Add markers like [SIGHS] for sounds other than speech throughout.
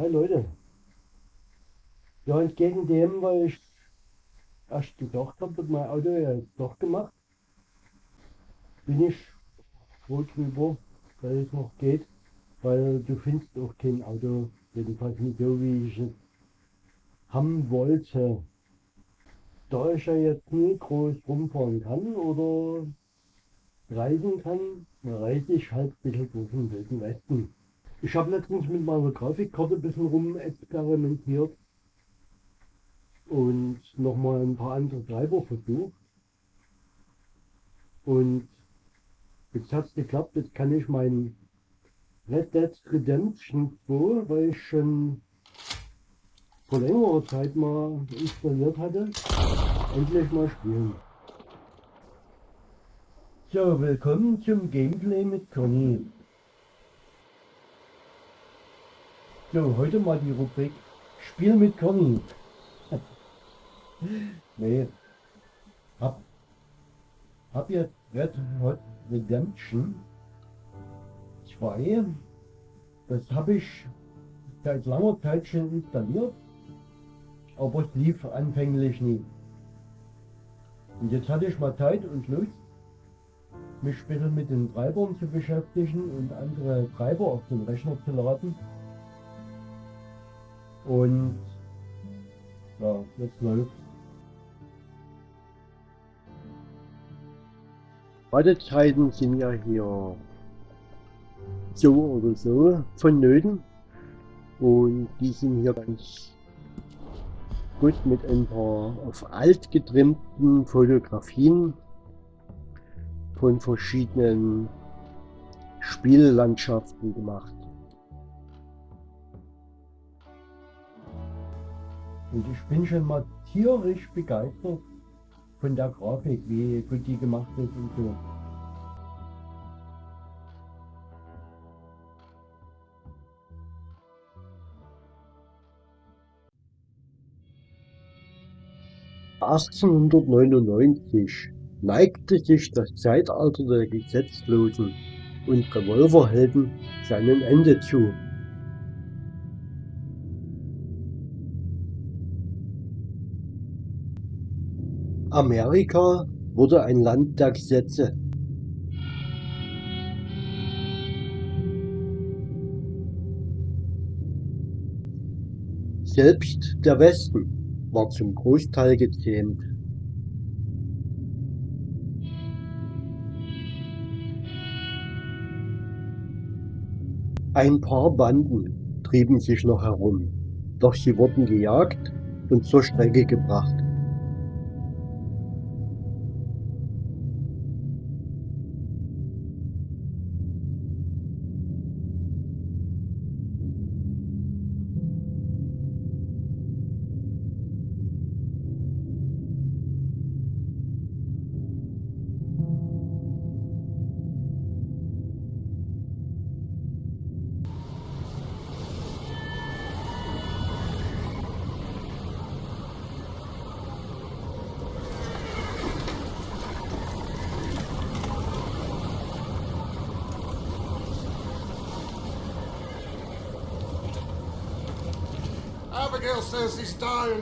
Hi Leute. Ja, entgegen dem, weil ich erst gedacht habe, dass mein Auto ja doch gemacht, bin ich froh drüber, dass es noch geht, weil du findest auch kein Auto, jedenfalls nicht so, wie ich es haben wollte. Da ich ja jetzt nie groß rumfahren kann oder reisen kann, reise ich halt ein bisschen durch den Wilden Westen. Ich habe letztens mit meiner Grafikkarte ein bisschen rum experimentiert und nochmal ein paar andere Treiber versucht. Und jetzt hat es geklappt, jetzt kann ich mein Red Dead Redemption 2, weil ich schon vor längerer Zeit mal installiert hatte, endlich mal spielen. So, willkommen zum Gameplay mit Conny. So, heute mal die Rubrik Spiel mit Conny. [LAUGHS] nee. Hab, hab jetzt Red Hot Redemption 2. Das habe ich seit langer Zeit schon installiert, aber es lief anfänglich nie. Und jetzt hatte ich mal Zeit und Lust, mich ein bisschen mit den Treibern zu beschäftigen und andere Treiber auf den Rechner zu laden. Und ja, jetzt läuft. Wartezeiten sind ja hier so oder so vonnöten und die sind hier ganz gut mit ein paar auf alt getrimmten Fotografien von verschiedenen Spiellandschaften gemacht. Und ich bin schon mal tierisch begeistert von der Grafik, wie gut die gemacht ist und so. ...1899 neigte sich das Zeitalter der Gesetzlosen und Revolverhelden seinem Ende zu. Amerika wurde ein Land der Gesetze. Selbst der Westen war zum Großteil gezähmt. Ein paar Banden trieben sich noch herum, doch sie wurden gejagt und zur Strecke gebracht.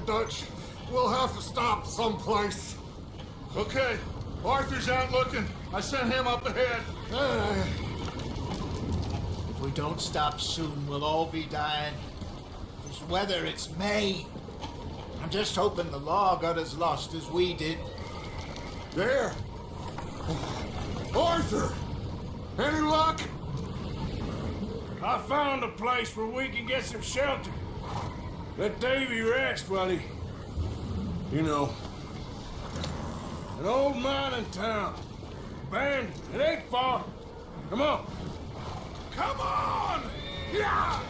Dutch. We'll have to stop someplace. Okay. Arthur's out looking. I sent him up ahead. Uh, If we don't stop soon, we'll all be dying. This weather, it's May. I'm just hoping the law got as lost as we did. there. Arthur! Any luck? I found a place where we can get some shelter. Let Davy rest buddy. You know. An old mining town. Abandoned. It ain't far. Come on. Come on! Yeah!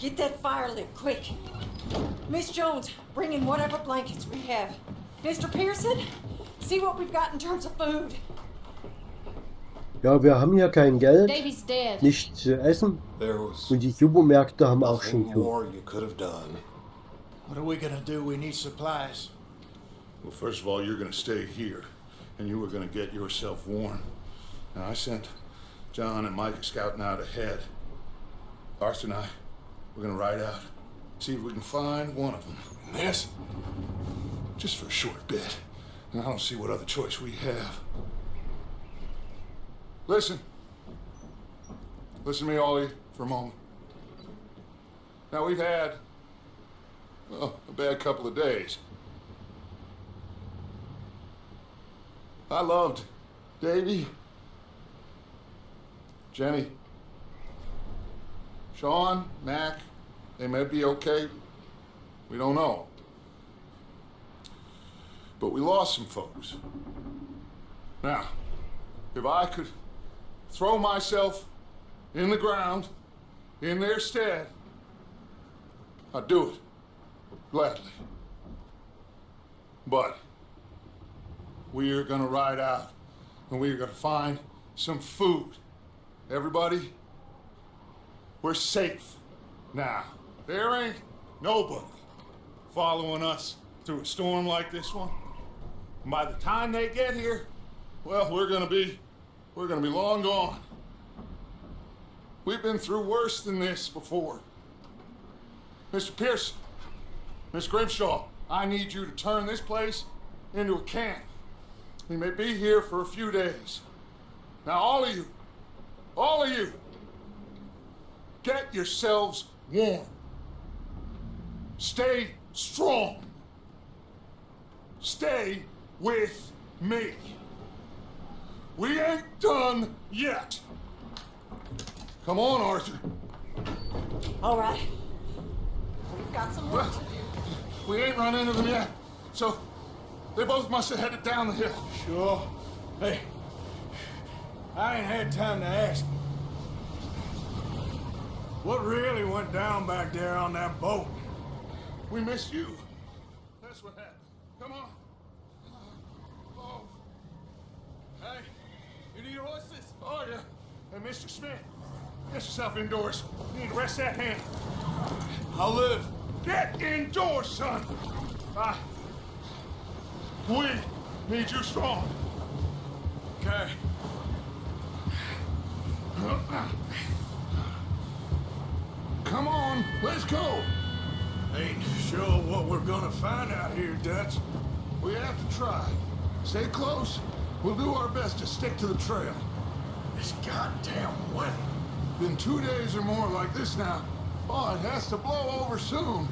Get that fire lit quick. Miss Jones, bring in whatever blankets we have. Mr. Pearson, see what we've got in terms of food. Ja, wir haben hier kein Geld, Davy's dead. nichts zu essen There was und die Supermärkte haben auch schon nothing zu. more you could have done. What are we gonna do? We need supplies. Well, first of all, you're going to stay here, and you were going to get yourself warm. Now, I sent John and Mike scouting out ahead. Arthur and I, we're to ride out, see if we can find one of them. And this, just for a short bit. And I don't see what other choice we have. Listen. Listen to me, Ollie, for a moment. Now, we've had, well, a bad couple of days. I loved Davy, Jenny, Sean, Mac. They may be okay. We don't know. But we lost some folks. Now, if I could throw myself in the ground in their stead, I'd do it gladly. But we are going to ride out and we are going to find some food. Everybody, we're safe now. There ain't nobody following us through a storm like this one. And by the time they get here, well, we're to be we're to be long gone. We've been through worse than this before. Mr. Pearson, Miss Grimshaw, I need you to turn this place into a camp. We may be here for a few days. Now, all of you, all of you, get yourselves warm. Stay strong. Stay with me. We ain't done yet. Come on, Arthur. All right. We've got some work to do. We ain't run into them yet. So, they both must have headed down the hill. Sure. Hey, I ain't had time to ask. What really went down back there on that boat? We missed you. That's what happened. Come on. Oh. Hey, you need horses? Oh, yeah. Hey, Mr. Smith, get yourself indoors. You need to rest that hand. I'll live. Get indoors, son. Ah. We need you strong. Okay. Come on, let's go. Ain't sure what we're gonna find out here, Dutch. We have to try. Stay close. We'll do our best to stick to the trail. This goddamn weather. Been two days or more like this now. Oh, it has to blow over soon.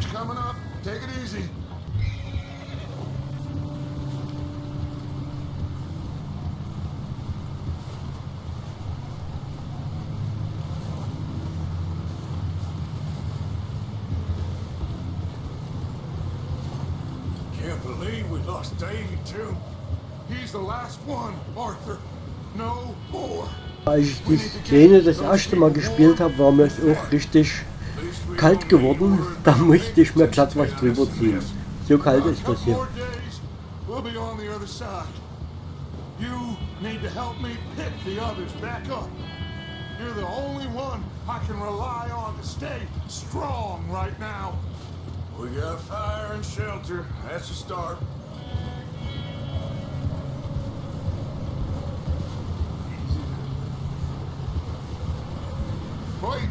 Bridge coming up. Take it easy. Can't believe we lost Davy too. He's the last one, Arthur. No more. Als ich die Szene das erste Mal gespielt habe, war mir es auch richtig kalt geworden. Da musste ich mir glatt was drüber ziehen. So kalt ist das hier. You need to help me pick the others back up. You're the only one I can rely on to stay strong right now. We got fire and shelter. That's a start. Wait,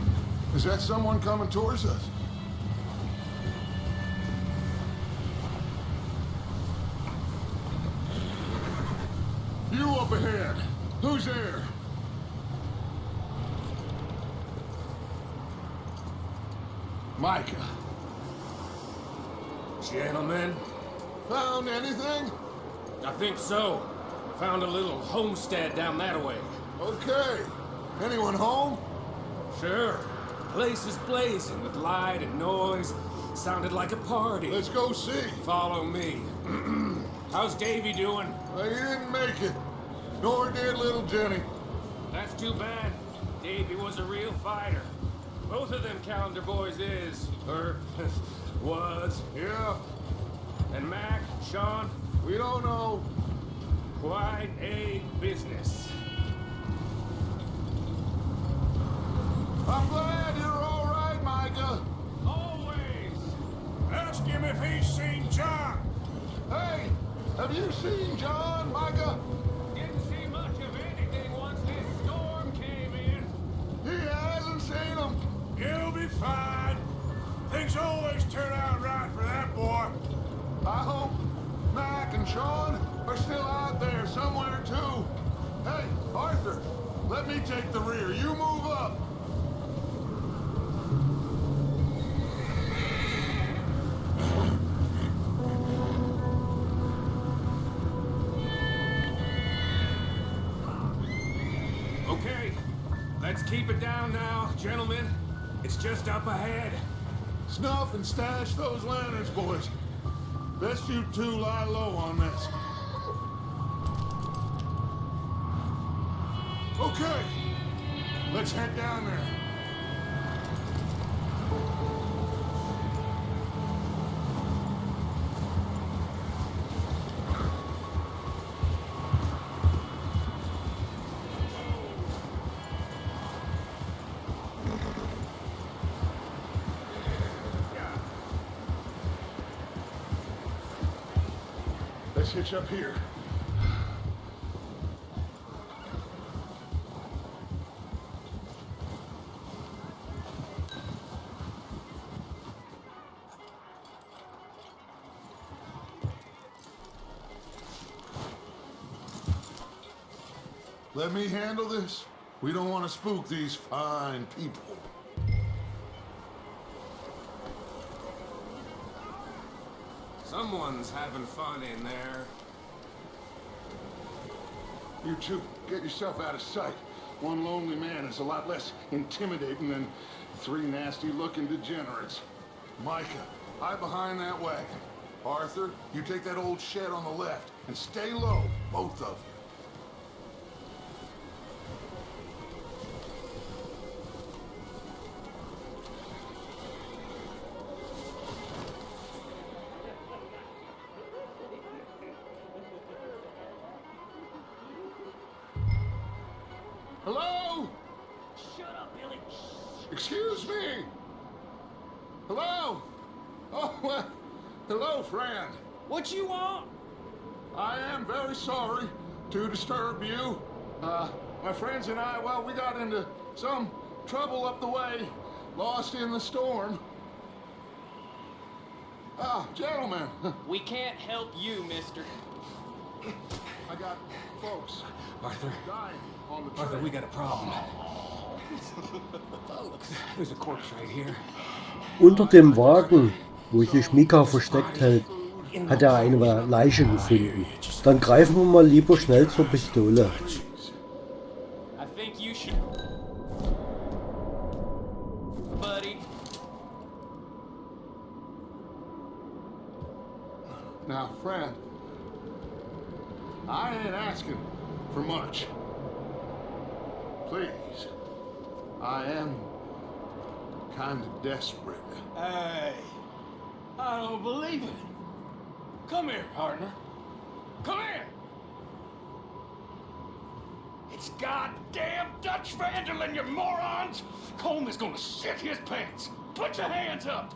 is that someone coming towards us? You up ahead. Who's there? Micah. Gentlemen, Found anything? I think so. Found a little homestead down that way. Okay. Anyone home? Sure. Place is blazing with light and noise. Sounded like a party. Let's go see. Follow me. [CLEARS THROAT] How's Davy doing? Well, he didn't make it. Nor did little Jenny. That's too bad. Davy was a real fighter. Both of them Callander boys is, or [LAUGHS] was. Yeah, And Mac, Sean, we don't know. quite a business. I'm glad you're all right, Micah. Always. Ask him if he's seen John. Hey, have you seen John, Micah? Didn't see much of anything once this storm came in. He hasn't seen him. He'll be fine. Things always turn out right for that boy. I hope Mac and Sean are still out there somewhere, too. Hey, Arthur, let me take the rear. You move up. Let's keep it down now, gentlemen. It's just up ahead. Snuff and stash those lanterns, boys. Best you two lie low on this. Okay, let's head down there. Let's up here. Let me handle this. We don't want to spook these fine people. Someone's having fun in there. You two, get yourself out of sight. One lonely man is a lot less intimidating than three nasty-looking degenerates. Micah, hide behind that wagon. Arthur, you take that old shed on the left and stay low, both of you. Disturb you. Uh, my friends and I, well, we got into some trouble up the way, lost in the storm. Ah, gentlemen, We can't help you, mister. I got folks Arthur, dying on the Arthur, we got a problem. There's a corpse right here. Unter dem Wagen, wo sich Micah versteckt hält, hat er eine Leiche gefunden. Dann greifen wir mal lieber schnell zur Pistole. Now, friend, I ain't asking for much. Please, I am kind of desperate. Hey, I don't believe it. Come here, partner. Come here. It's goddamn Dutch van der Linde, you morons! Colm is gonna shit his pants. Put your hands up.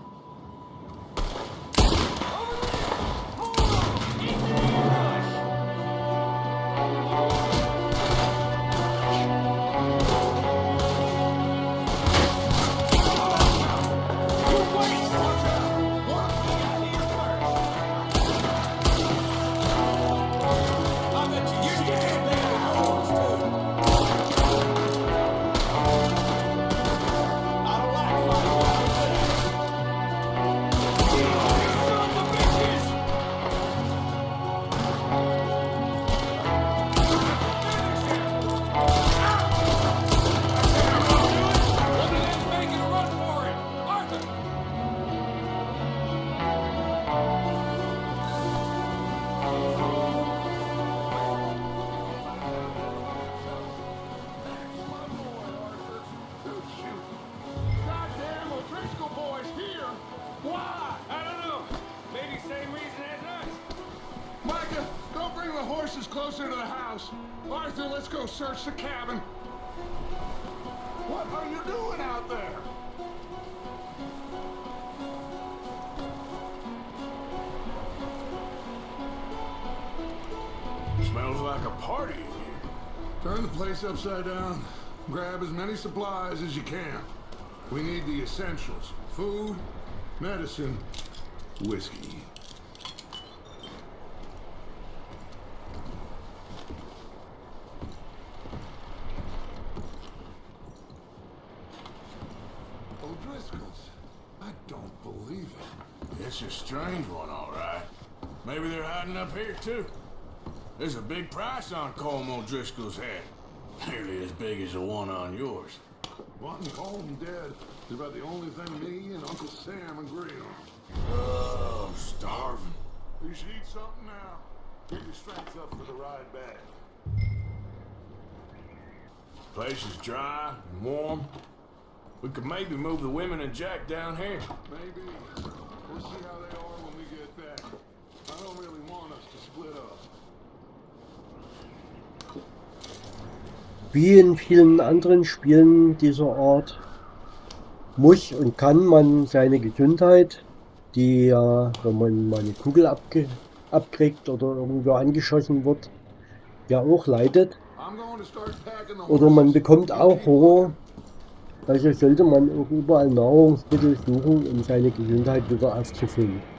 The cabin. What are you doing out there? Smells like a party in here. Turn the place upside down. Grab as many supplies as you can. We need the essentials. Food, medicine, whiskey. O'Driscoll's. I don't believe it. It's a strange one, all right. Maybe they're hiding up here, too. There's a big price on Colm O'Driscoll's head. Nearly as big as the one on yours. Wanting Colm dead is about the only thing me and Uncle Sam agree on. Oh, I'm starving. You should eat something now. Get your strength up for the ride back. Place is dry and warm. We could maybe move the women and Jack down here. Maybe. We'll see how they are when we get back. I don't really Wie in vielen anderen Spielen dieser Art muss und kann man seine Gesundheit, die ja, wenn man mal eine Kugel abge abkriegt oder irgendwo angeschossen wird, ja auch leidet. Oder man bekommt auch Hunger. Also sollte man auch überall Nahrungsmittel suchen, um seine Gesundheit wieder aufzufüllen.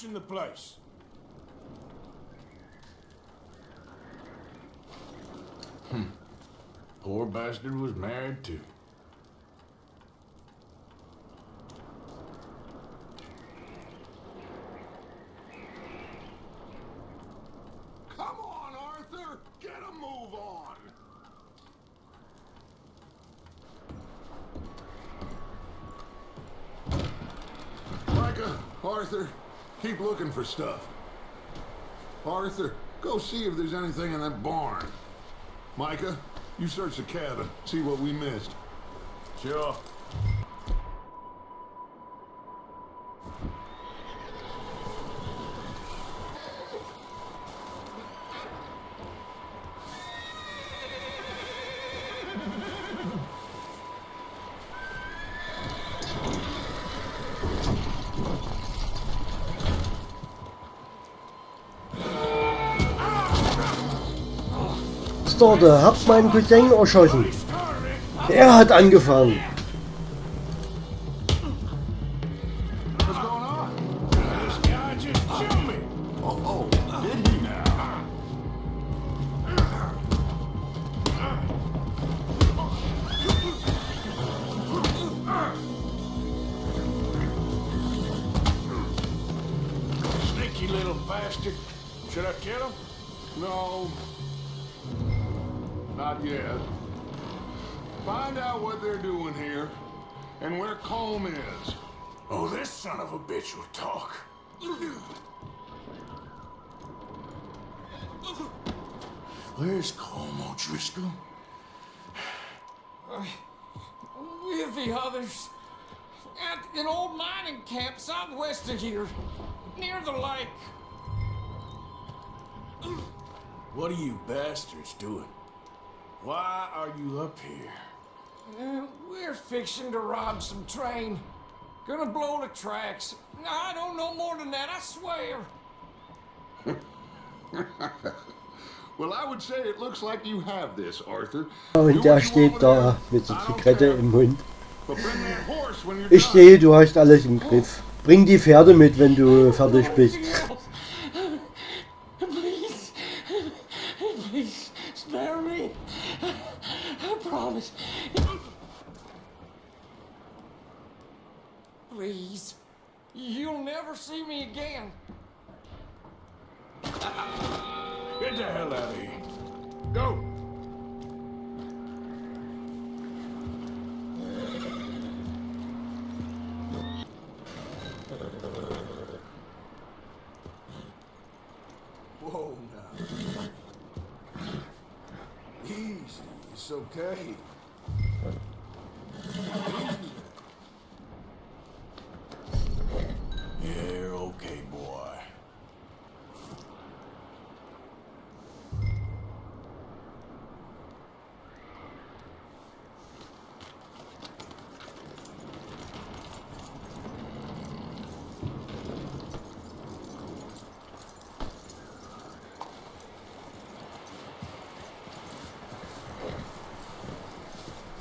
Searching the place. Hmm. Poor bastard was married too. Come on, Arthur! Get a move on! Micah, Arthur, keep looking for stuff. Arthur, go see if there's anything in that barn. Micah, you search the cabin, see what we missed. Sure. Storde, habt meinen Cousin erschossen. Er hat angefangen. Not. Find out what they're doing here and where Colm is. Oh, this son of a bitch will talk. Where's Colm O'Driscoll? With the others. At an old mining camp southwest of here. Near the lake. What are you bastards doing? Why are you up here? Uh, we're fixing to rob some train. Gonna blow the tracks. I don't know more than that, I swear. [LAUGHS] Well, I would say it looks like you have this, Arthur. Und der steht da mit it. der Zigarette im Mund. Ich sehe, du hast alles im Griff. Bring die Pferde mit, wenn du fertig bist. Promise. Please. You'll never see me again. Get the hell out of here. Go. Whoa now. It's okay. Yeah, okay, boy.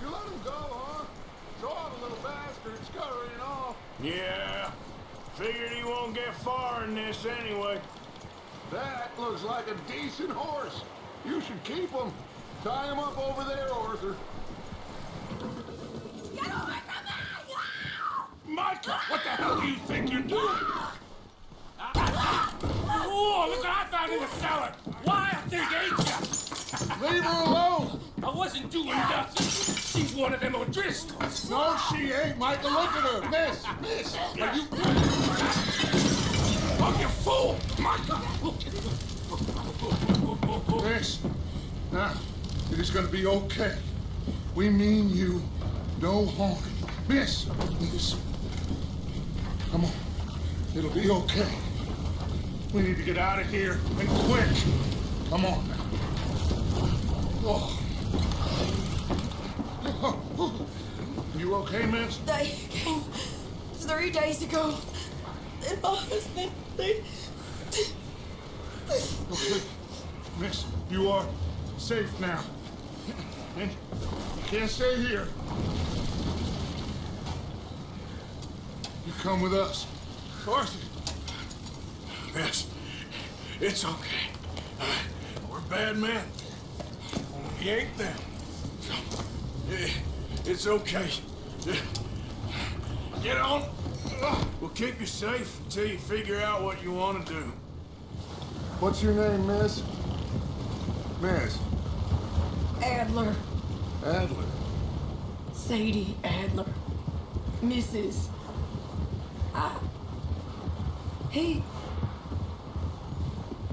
You let him go, huh? Draw the little bastard, scurrying off. Yeah. Figured he won't get far in this anyway. That looks like a decent horse. You should keep him. Tie him up over there, Arthur. Micah, what the hell do you think you're doing? Oh, look what I found in the cellar! Why I think ate ya? Leave her alone. I wasn't doing nothing. She's one of them O'Driscolls. No, she ain't, Micah. Look at her. Miss, miss. Are you... Oh, you fool! Micah! Miss. Now, it is going to be okay. We mean you no harm. Miss, miss. Come on. It'll be okay. We need to get out of here and quick. Come on now. Oh. You okay, miss? They came three days ago. And my husband, they. Okay. Miss, you are safe now. And you can't stay here. You come with us. Arthur. Miss, it's okay. Uh, we're bad men. We ain't them. Eh, It's okay. Get on. We'll keep you safe until you figure out what you want to do. What's your name, miss? Miss Adler. Adler. Sadie Adler. Mrs. I. He.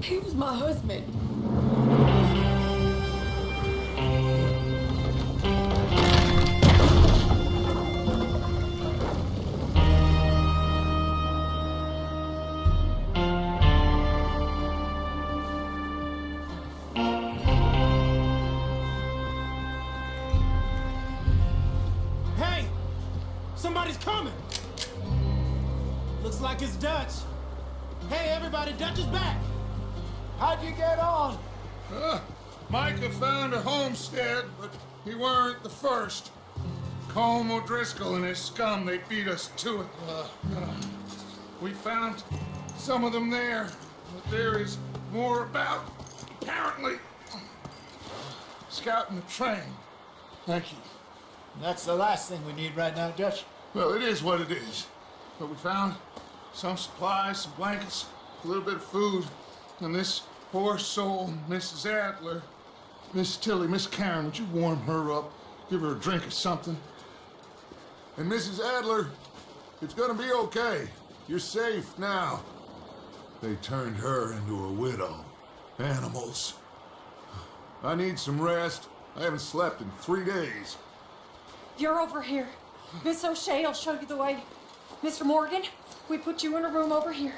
He was my husband. He weren't the first. Colm O'Driscoll and his scum, they beat us to it. Uh, uh, we found some of them there, but there is more about, apparently. Scouting the train. Thank you. That's the last thing we need right now, Dutch. Well, it is what it is. But we found some supplies, some blankets, a little bit of food, and this poor soul, Mrs. Adler, Miss Tilly, Miss Karen, would you warm her up? Give her a drink or something? And Mrs. Adler, it's gonna be okay. You're safe now. They turned her into a widow. Animals. I need some rest. I haven't slept in three days. You're over here. Miss O'Shea will show you the way. Mr. Morgan, we put you in a room over here.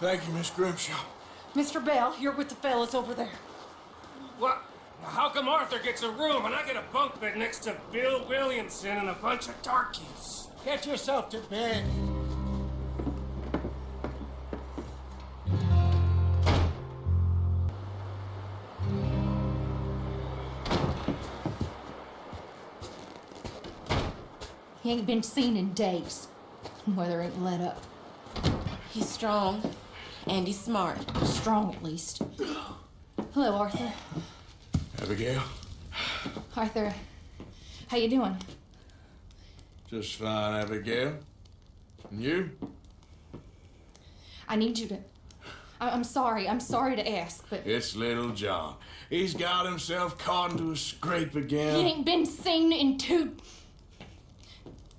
Thank you, Miss Grimshaw. Mr. Bell, you're with the fellas over there. What? How come Arthur gets a room and I get a bunk bed next to Bill Williamson and a bunch of darkies? Get yourself to bed. He ain't been seen in days. Weather ain't let up. He's strong and he's smart. Strong, at least. Hello, Arthur. Abigail? Arthur, how you doing? Just fine, Abigail. And you? I need you to. I- I'm sorry. I'm sorry to ask, but It's little John. He's got himself caught into a scrape again. he ain't been seen in two.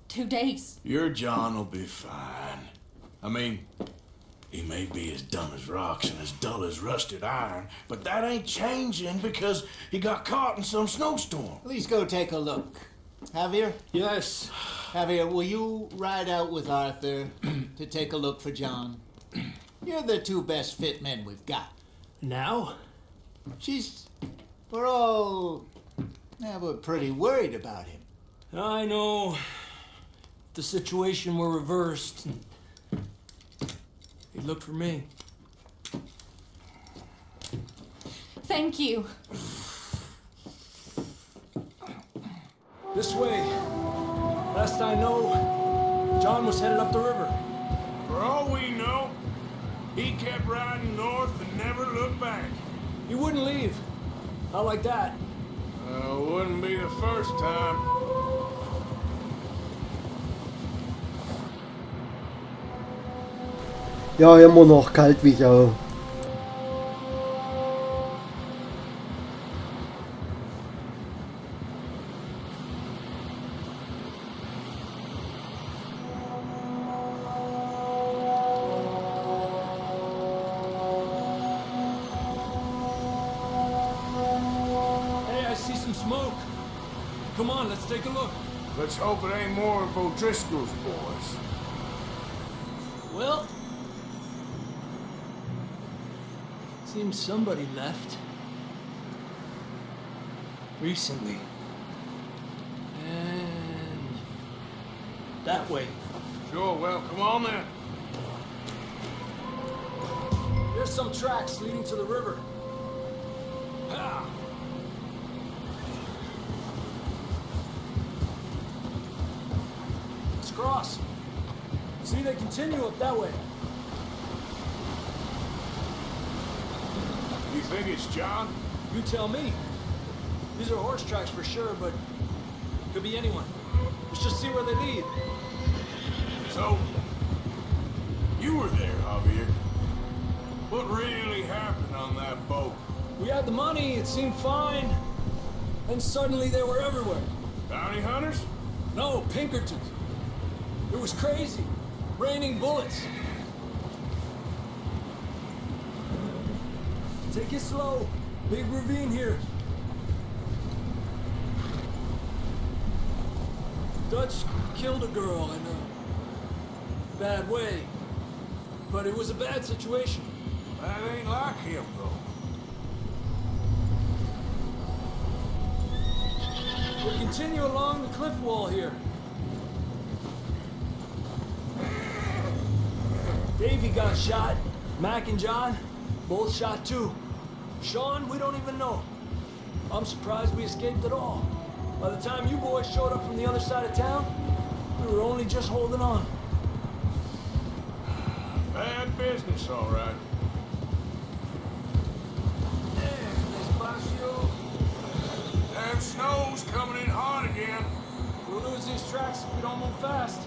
two days. Your John will be fine. I mean, he may be as dumb as rocks and as dull as rusted iron, but that ain't changing because he got caught in some snowstorm. Please go take a look. Javier? Yes. Javier, will you ride out with Arthur [CLEARS THROAT] to take a look for John? You're the two best fit men we've got. Now? She's. We're all. Yeah, we're pretty worried about him. I know. If The situation were reversed. He'd look for me. Thank you. This way. Last I know, John was headed up the river. For all we know, he kept riding north and never looked back. He wouldn't leave. Not like that. Uh, wouldn't be the first time. Ja, immer noch kalt wie Sau. Hey, I see some smoke. Come on, let's take a look. Let's hope it ain't more of O'Driscoll's boys. Well, seems somebody left recently. And that way. Sure, well, come on then. There's some tracks leading to the river. Ah. Let's cross. See, they continue up that way. It's John? You tell me. These are horse tracks for sure, but could be anyone. Let's just see where they lead. So, you were there, Javier. What really happened on that boat? We had the money, it seemed fine. Then suddenly they were everywhere. Bounty hunters? No, Pinkertons. It was crazy. Raining bullets. Take it slow. Big ravine here. Dutch killed a girl in a bad way. But it was a bad situation. That ain't like him, though. We'll continue along the cliff wall here. Davy got shot. Mac and John, both shot too. Sean, we don't even know. I'm surprised we escaped at all. By the time you boys showed up from the other side of town, we were only just holding on. Bad business, all right. Damn snow's coming in hard again. We'll lose these tracks if we don't move fast.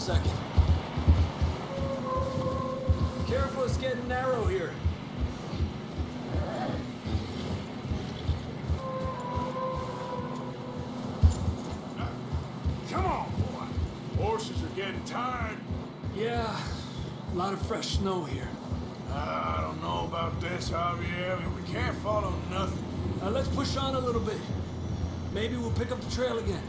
Second. Careful, it's getting narrow here. Come on, boy. Horses are getting tired. Yeah, a lot of fresh snow here. Ah, I don't know about this, Javier. I mean, we can't follow nothing. Now let's push on a little bit. Maybe we'll pick up the trail again.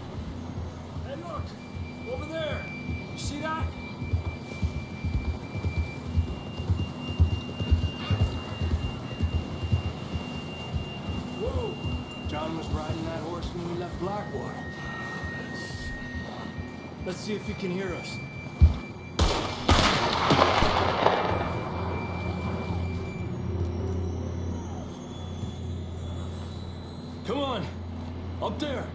Let's see if he can hear us. Come on! Up there!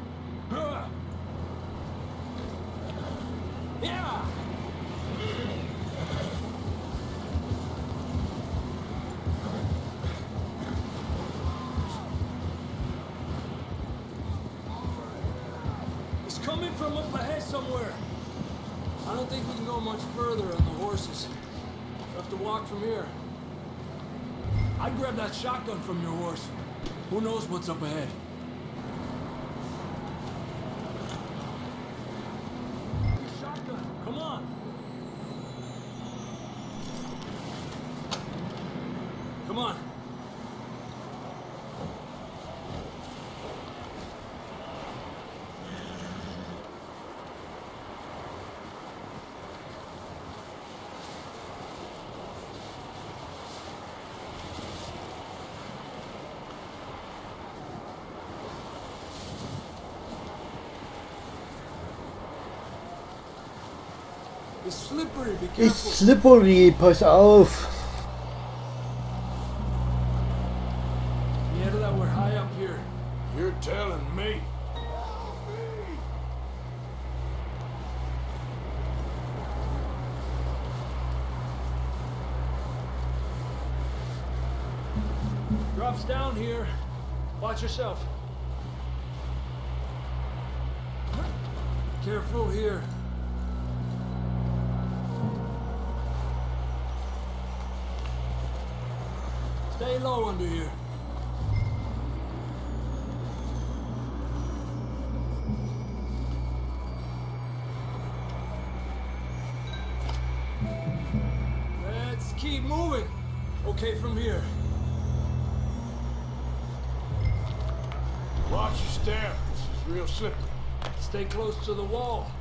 Grab that shotgun from your horse. Who knows what's up ahead? Shotgun, come on. Come on. It's slippery, be careful. Ist slippery, pass auf. To the wall.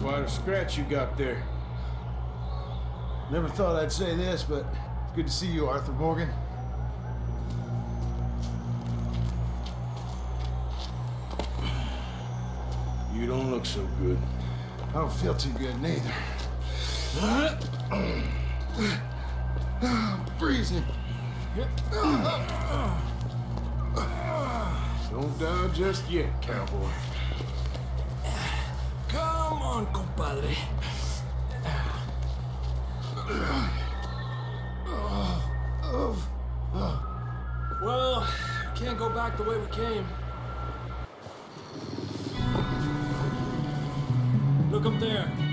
Quite a scratch you got there. Never thought I'd say this, but it's good to see you, Arthur Morgan. You don't look so good. I don't feel too good neither. [CLEARS THROAT] Freezing. Don't die just yet, cowboy. On, compadre. Well, can't go back the way we came. Look up there.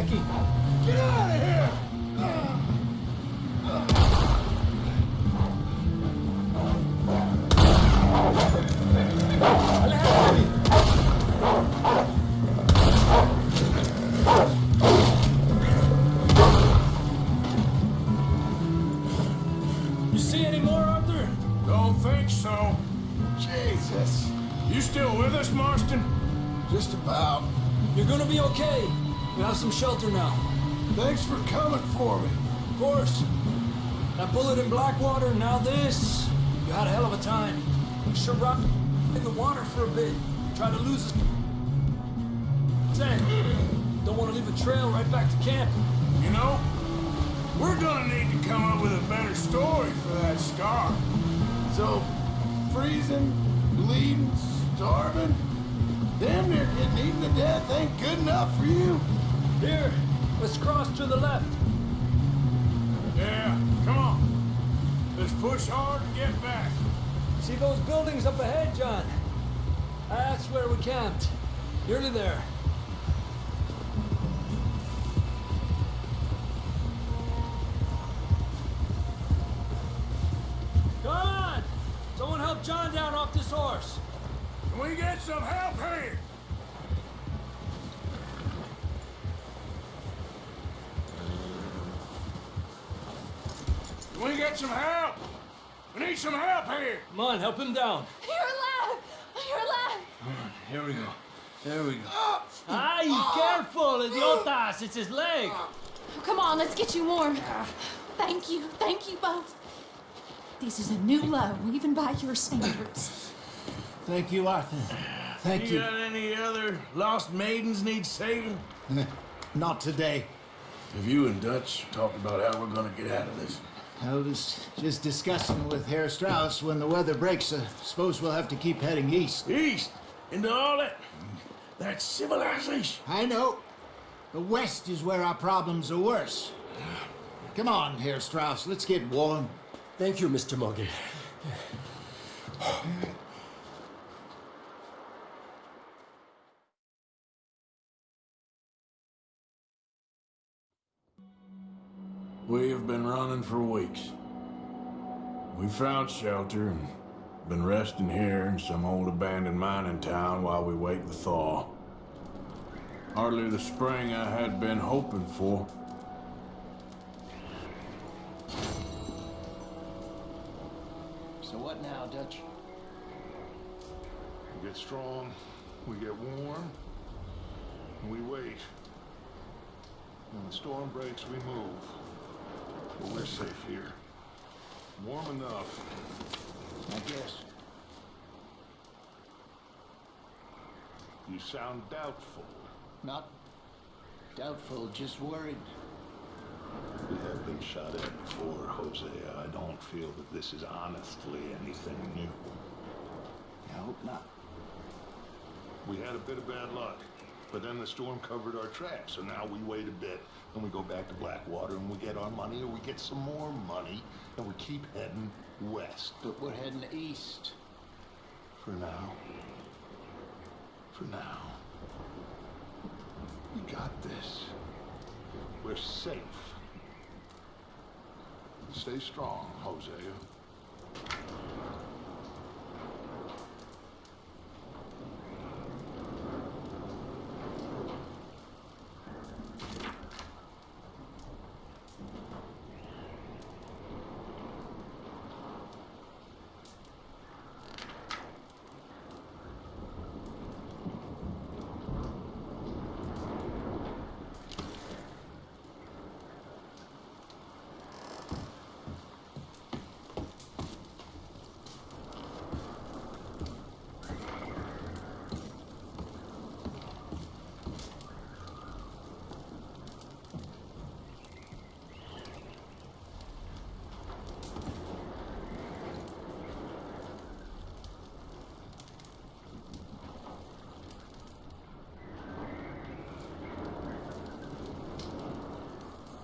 Aquí! Get out of here! Aléjate de mí. You see any more, Arthur? Don't think so. Jesus. You still with us, Marston? Just about. You're gonna be okay. You have some shelter now. Thanks for coming for me. Of course. That bullet in Blackwater, now this. You had a hell of a time. You should rock in the water for a bit. Try to lose us. Then, don't want to leave a trail right back to camp. You know, we're gonna need to come up with a better story for that scar. So, freezing, bleeding, starving, damn near getting eaten to death ain't good enough for you. Here, let's cross to the left. Yeah, come on. Let's push hard and get back. See those buildings up ahead, John? That's where we camped. Nearly there. Come on, help him down. You're alive! You're alive! Here we go. There we go. Ay, careful, idiotas! It's his leg. Come on, let's get you warm. Thank you, thank you both. This is a new low, even by your standards. Thank you, Arthur. Thank You you. got any other lost maidens need saving? Not today. Have you and Dutch talked about how we're gonna get out of this? I was just discussing with Herr Strauss when the weather breaks. I suppose we'll have to keep heading east. East into all that that civilization. I know. The west is where our problems are worse. Come on, Herr Strauss, let's get warm. Thank you, Mr. Morgan. We have been running for weeks. We found shelter and been resting here in some old abandoned mining town while we wait the thaw. Hardly the spring I had been hoping for. So what now, Dutch? We get strong, we get warm, and we wait. When the storm breaks, we move. But we're safe here. Warm enough. I guess. You sound doubtful. Not doubtful, just worried. We have been shot at before, Hosea. I don't feel that this is honestly anything new. I hope not. We had a bit of bad luck, but then the storm covered our tracks, so now we wait a bit, and we go back to Blackwater, and we get our money, or we get some more money, and we keep heading west. But we're heading east. For now. For now. We got this. We're safe. Stay strong, Hosea.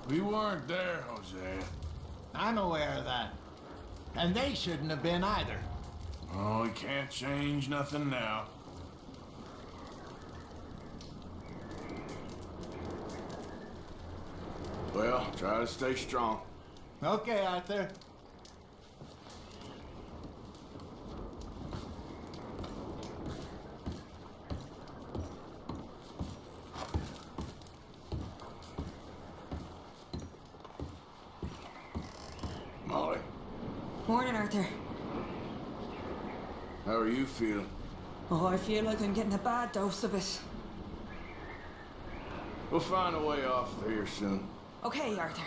We weren't there, Hosea. I'm aware of that. And they shouldn't have been either. Oh, we can't change nothing now. Well, try to stay strong. Okay, Arthur. Molly, Morning, Arthur. how are you feeling? Oh, I feel like I'm getting a bad dose of it. We'll find a way off of here soon. Okay, Arthur.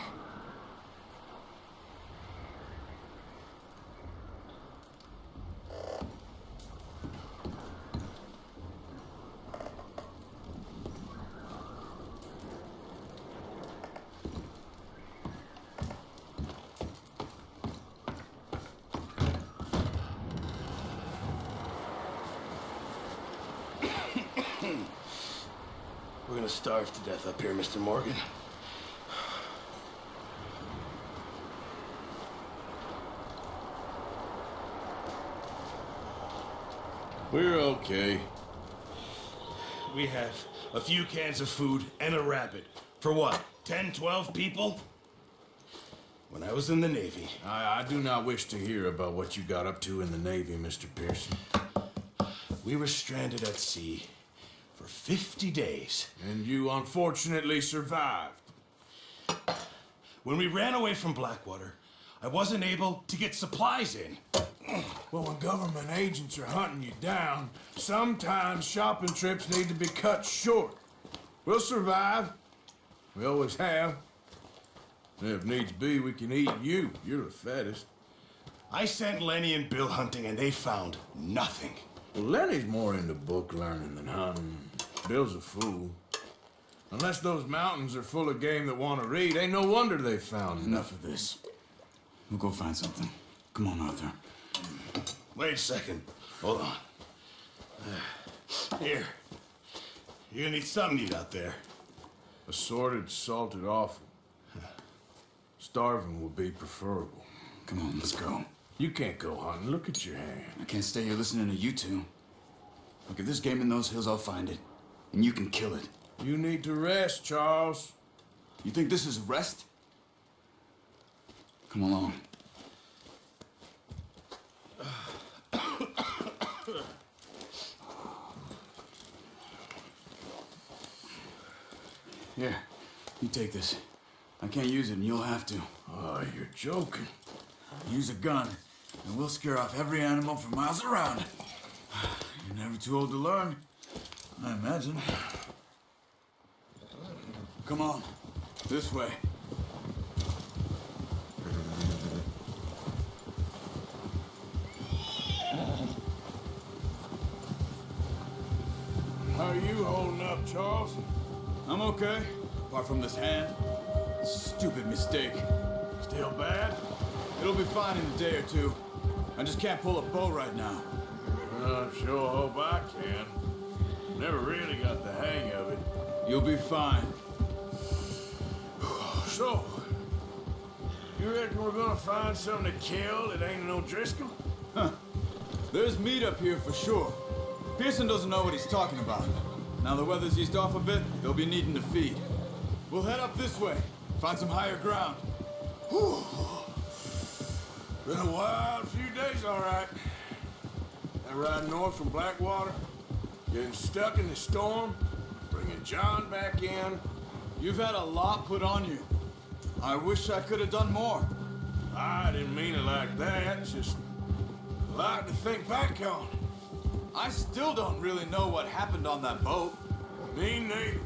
We're gonna starve to death up here, Mr. Morgan. We're okay. We have a few cans of food and a rabbit. For what? 10, 12 people? When I was in the Navy, I, I do not wish to hear about what you got up to in the Navy, Mr. Pearson. we were stranded at sea for 50 days. And you unfortunately survived. When we ran away from Blackwater, I wasn't able to get supplies in. Well, when government agents are hunting you down, sometimes shopping trips need to be cut short. We'll survive. We always have. And if needs be, we can eat you. You're the fattest. I sent Lenny and Bill hunting, and they found nothing. Well, Lenny's more into book learning than hunting. Bill's a fool. Unless those mountains are full of game that want to read, ain't no wonder they found Enough of this. We'll go find something. Come on, Arthur. Wait a second. Hold on. Here. You're gonna need something to eat out there. Assorted, salted offal. Starving would be preferable. Come on, let's go. You can't go hunting. Look at your hand. I can't stay here listening to you two. Look, if this game in those hills, I'll find it. And you can kill it. You need to rest, Charles. You think this is rest? Come along. Here, you take this. I can't use it, and you'll have to. Oh, you're joking. Use a gun, and we'll scare off every animal for miles around. [SIGHS] You're never too old to learn, I imagine. Come on, this way. How are you holding up, Charles? I'm okay, apart from this hand. Stupid mistake. Still bad? It'll be fine in a day or two. I just can't pull a bow right now. I sure hope I can. Never really got the hang of it. You'll be fine. [SIGHS] So, you reckon we're gonna find something to kill that ain't no Driscoll? Huh. There's meat up here for sure. Pearson doesn't know what he's talking about. Now the weather's eased off a bit, they'll be needing to feed. We'll head up this way, find some higher ground. Whew. [SIGHS] Been a wild few days, all right. That ride north from Blackwater, getting stuck in the storm, bringing John back in. You've had a lot put on you. I wish I could have done more. I didn't mean it like that, just a lot to think back on. I still don't really know what happened on that boat. Me neither.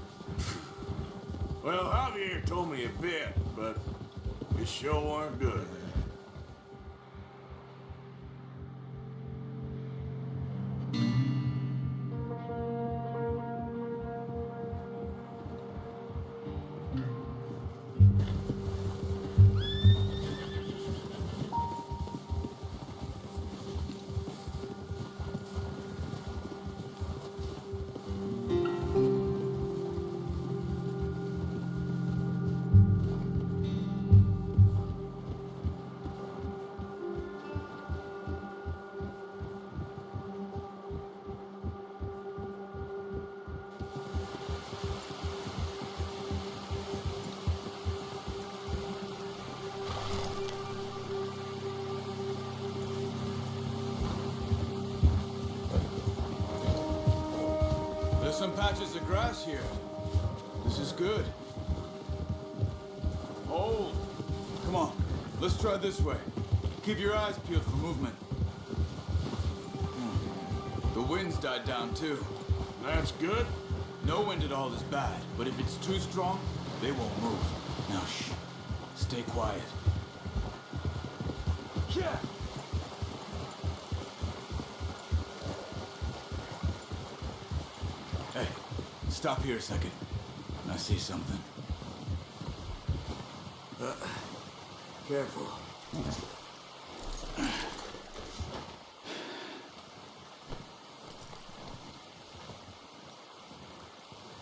Well, Javier told me a bit, but it sure weren't good. Try this way. Keep your eyes peeled for movement. Hmm. The wind's died down too. That's good. No wind at all is bad, but if it's too strong, they won't move. Now shh. Stay quiet. Yeah. Hey, stop here a second. I see something. Careful.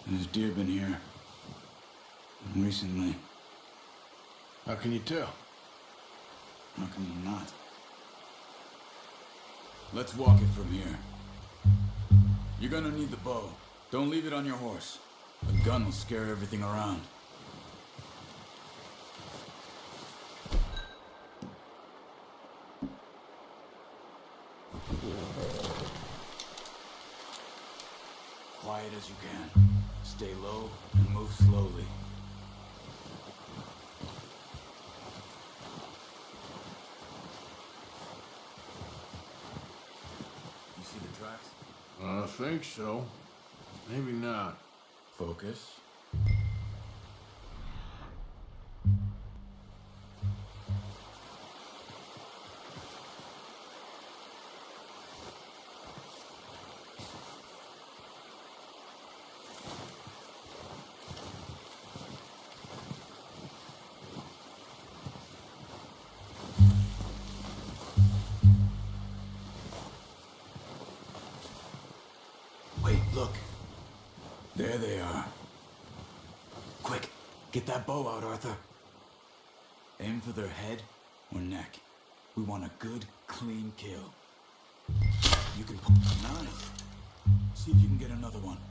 There's deer been here. Recently. How can you tell? How can you not? Let's walk it from here. You're gonna need the bow. Don't leave it on your horse. A gun will scare everything around. Quiet as you can. Stay low and move slowly. You see the tracks? I think so. Maybe not. Focus. Bow out, Arthur. Aim for their head or neck. We want a good, clean kill. You can pull. Nice. See if you can get another one.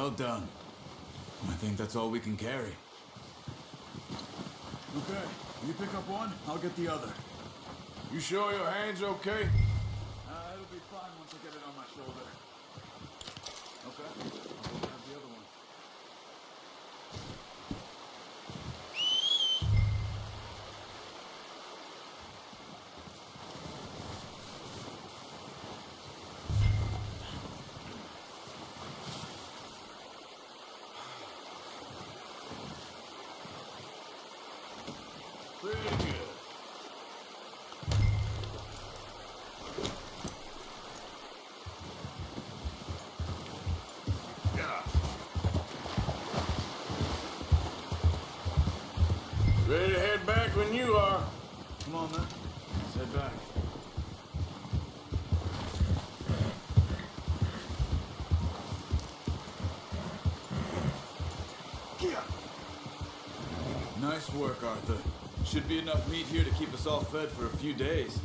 Well done. I think that's all we can carry. Okay, you pick up one, I'll get the other. You sure your hand's okay? Arthur. Should be enough meat here to keep us all fed for a few days.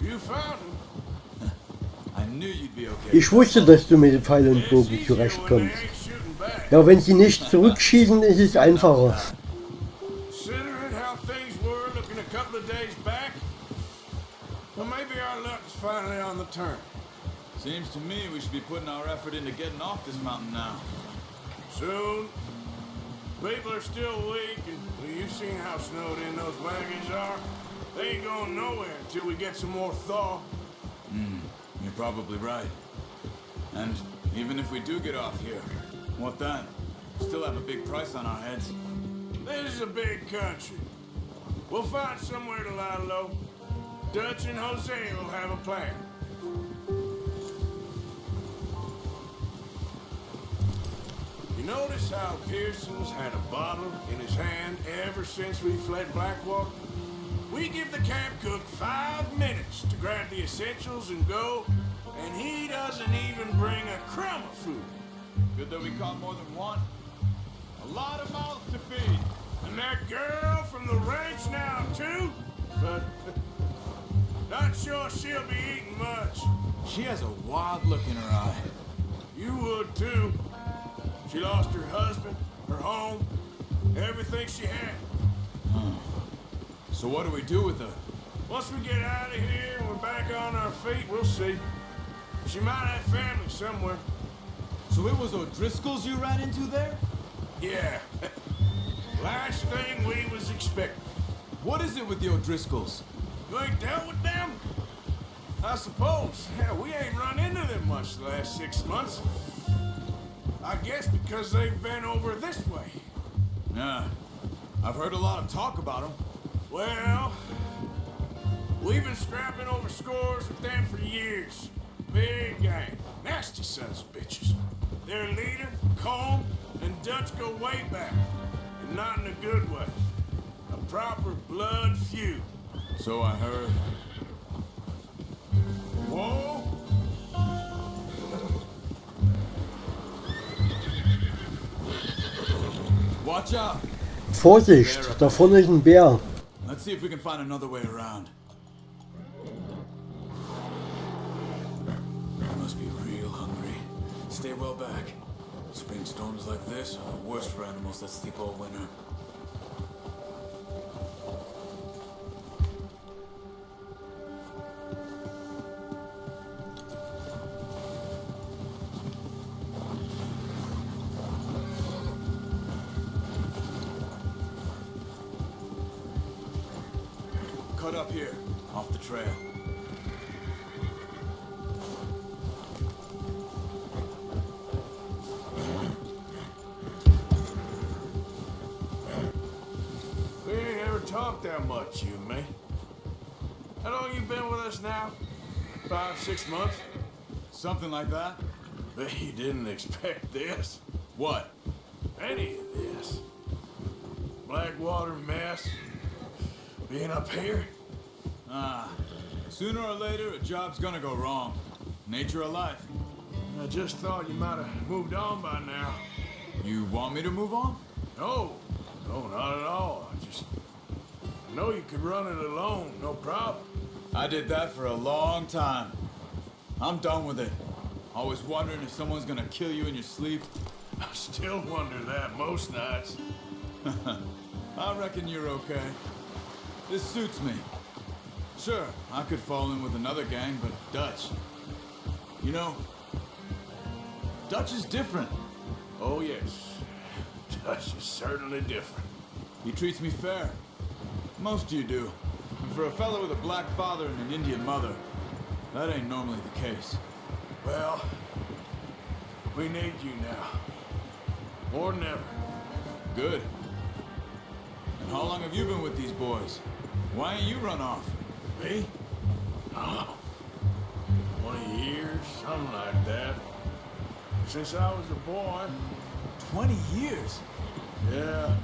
You found him. [LAUGHS] I knew you'd be okay. Ich wusste, dass du mit dem Pfeil und Bogen zurechtkommst. Ja, wenn sie nicht zurückschießen, ist es einfacher. Considering how things were looking a couple of days back, well, maybe our luck's finally on the turn. Seems to me we should be putting our effort into getting off this mountain now. Soon. People are still weak, and you've seen how snowed in those wagons are. They ain't going nowhere until we get some more thaw. Hmm, you're probably right. And even if we do get off here, what then? Still have a big price on our heads. This is a big country. We'll find somewhere to lie low. Dutch and Hosea will have a plan. Notice how Pearson's had a bottle in his hand ever since we fled Blackwater? We give the camp cook five minutes to grab the essentials and go, and he doesn't even bring a crumb of food. Good that we caught more than one. A lot of mouths to feed. And that girl from the ranch now, too? But [LAUGHS] not sure she'll be eating much. She has a wild look in her eye. You would, too. She lost her husband, her home, everything she had. So what do we do with her? Once we get out of here and we're back on our feet, we'll see. She might have family somewhere. So it was O'Driscoll's you ran into there? Yeah. [LAUGHS] Last thing we was expecting. What is it with the O'Driscolls? You ain't dealt with them? I suppose. Yeah, we ain't run into them much the last six months. I guess because they've been over this way. Yeah. I've heard a lot of talk about them. Well, we've been scrapping over scores with them for years. Big gang. Nasty sons of bitches. Their leader, Colm, and Dutch go way back. And not in a good way. A proper blood feud. So I heard. Whoa! Vorsicht, da vorne ist ein Bär. Let's see if we can find another way around. You must be real hungry. Stay well back. Spring storms like this are the worst for animals that sleep all winter. Talked that much, you me. How long you been with us now? Five, six months? Something like that? Bet you didn't expect this. What? Any of this. Blackwater mess. Being up here. Ah, sooner or later, a job's gonna go wrong. Nature of life. I just thought you might have moved on by now. You want me to move on? No, no, not at all. I just I know you could run it alone, no problem. I did that for a long time. I'm done with it. Always wondering if someone's gonna kill you in your sleep. [LAUGHS] I still wonder that most nights. [LAUGHS] I reckon you're okay. This suits me. Sure, I could fall in with another gang, but Dutch. You know, Dutch is different. Oh yes, [LAUGHS] Dutch is certainly different. He treats me fair. Most of you do. And for a fellow with a black father and an Indian mother, that ain't normally the case. Well, we need you now. More than ever. Good. And how long have you been with these boys? Why ain't you run off? Me? Oh, 20 years, something like that. Since I was a boy. 20 years? Yeah.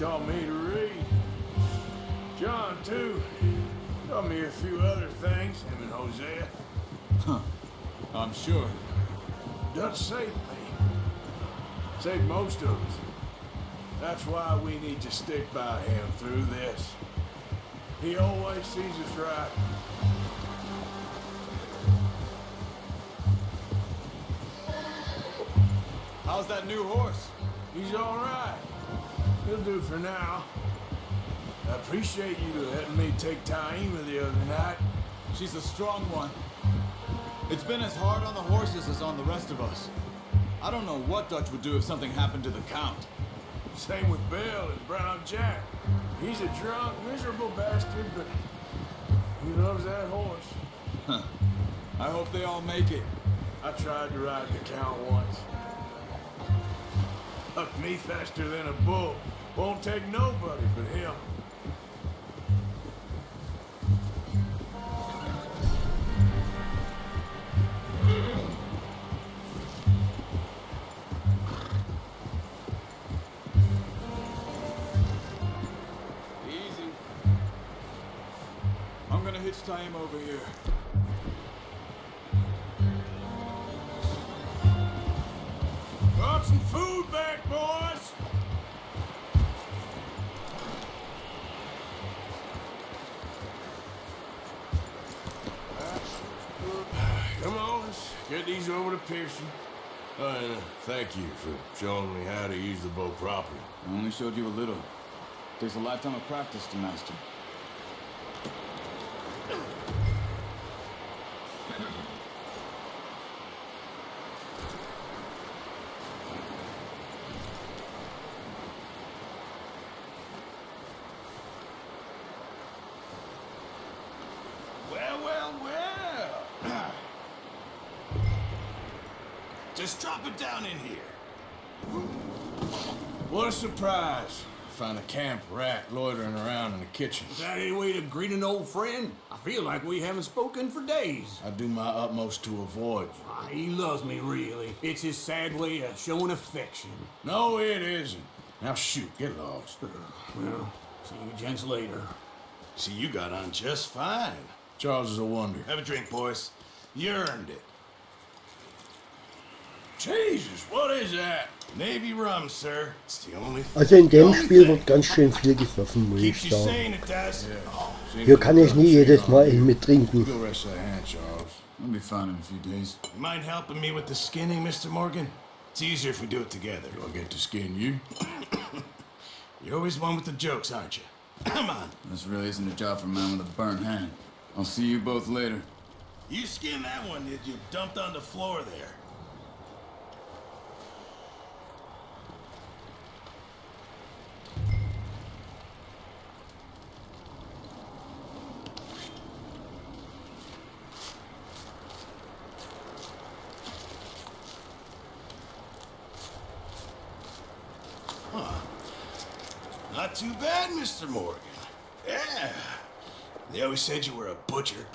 Taught me to read. John, too. Taught me a few other things, him and Hosea. Huh. I'm sure. Dutch saved me. Saved most of us. That's why we need to stick by him through this. He always sees us right. How's that new horse? He's all right. He'll do for now. I appreciate you letting me take Taima the other night. She's a strong one. It's been as hard on the horses as on the rest of us. I don't know what Dutch would do if something happened to the Count. Same with Bill and Brown Jack. He's a drunk, miserable bastard, but he loves that horse. Huh. I hope they all make it. I tried to ride the Count once. Up me faster than a bull. Won't take nobody but him. Easy. I'm gonna hitch Taima over here. Got some food Pearson. Uh, thank you for showing me how to use the bow properly. I only showed you a little. Takes a lifetime of practice to master. Surprise. Find a camp rat loitering around in the kitchen. Is that any way to greet an old friend? I feel like we haven't spoken for days. I do my utmost to avoid you. Ah, he loves me, really. It's his sad way of showing affection. No, it isn't. Now shoot, get lost. Well, see you gents later. See, you got on just fine. Charles is a wonder. Have a drink, boys. You earned it. Jesus, what is that? Navy rum, sir. It's the only Also in dem Spiel wird ganz schön viel gesoffen, muss ich sagen. sane, it does. Hier kann ich nie jedes Mal einen mittrinken. Go rest that hand, Charles. I'll be fine in a few days. You mind helping me with the skinning, Mr. Morgan? It's easier if we do it together. Do I get to skin you? [COUGHS] You're always one with the jokes, aren't you? [COUGHS] Come on. This really isn't a job for a man with a burnt hand. I'll see you both later. You skinned that one, did you? Dumped on the floor there. Too bad, Mr. Morgan. Yeah. They always said you were a butcher.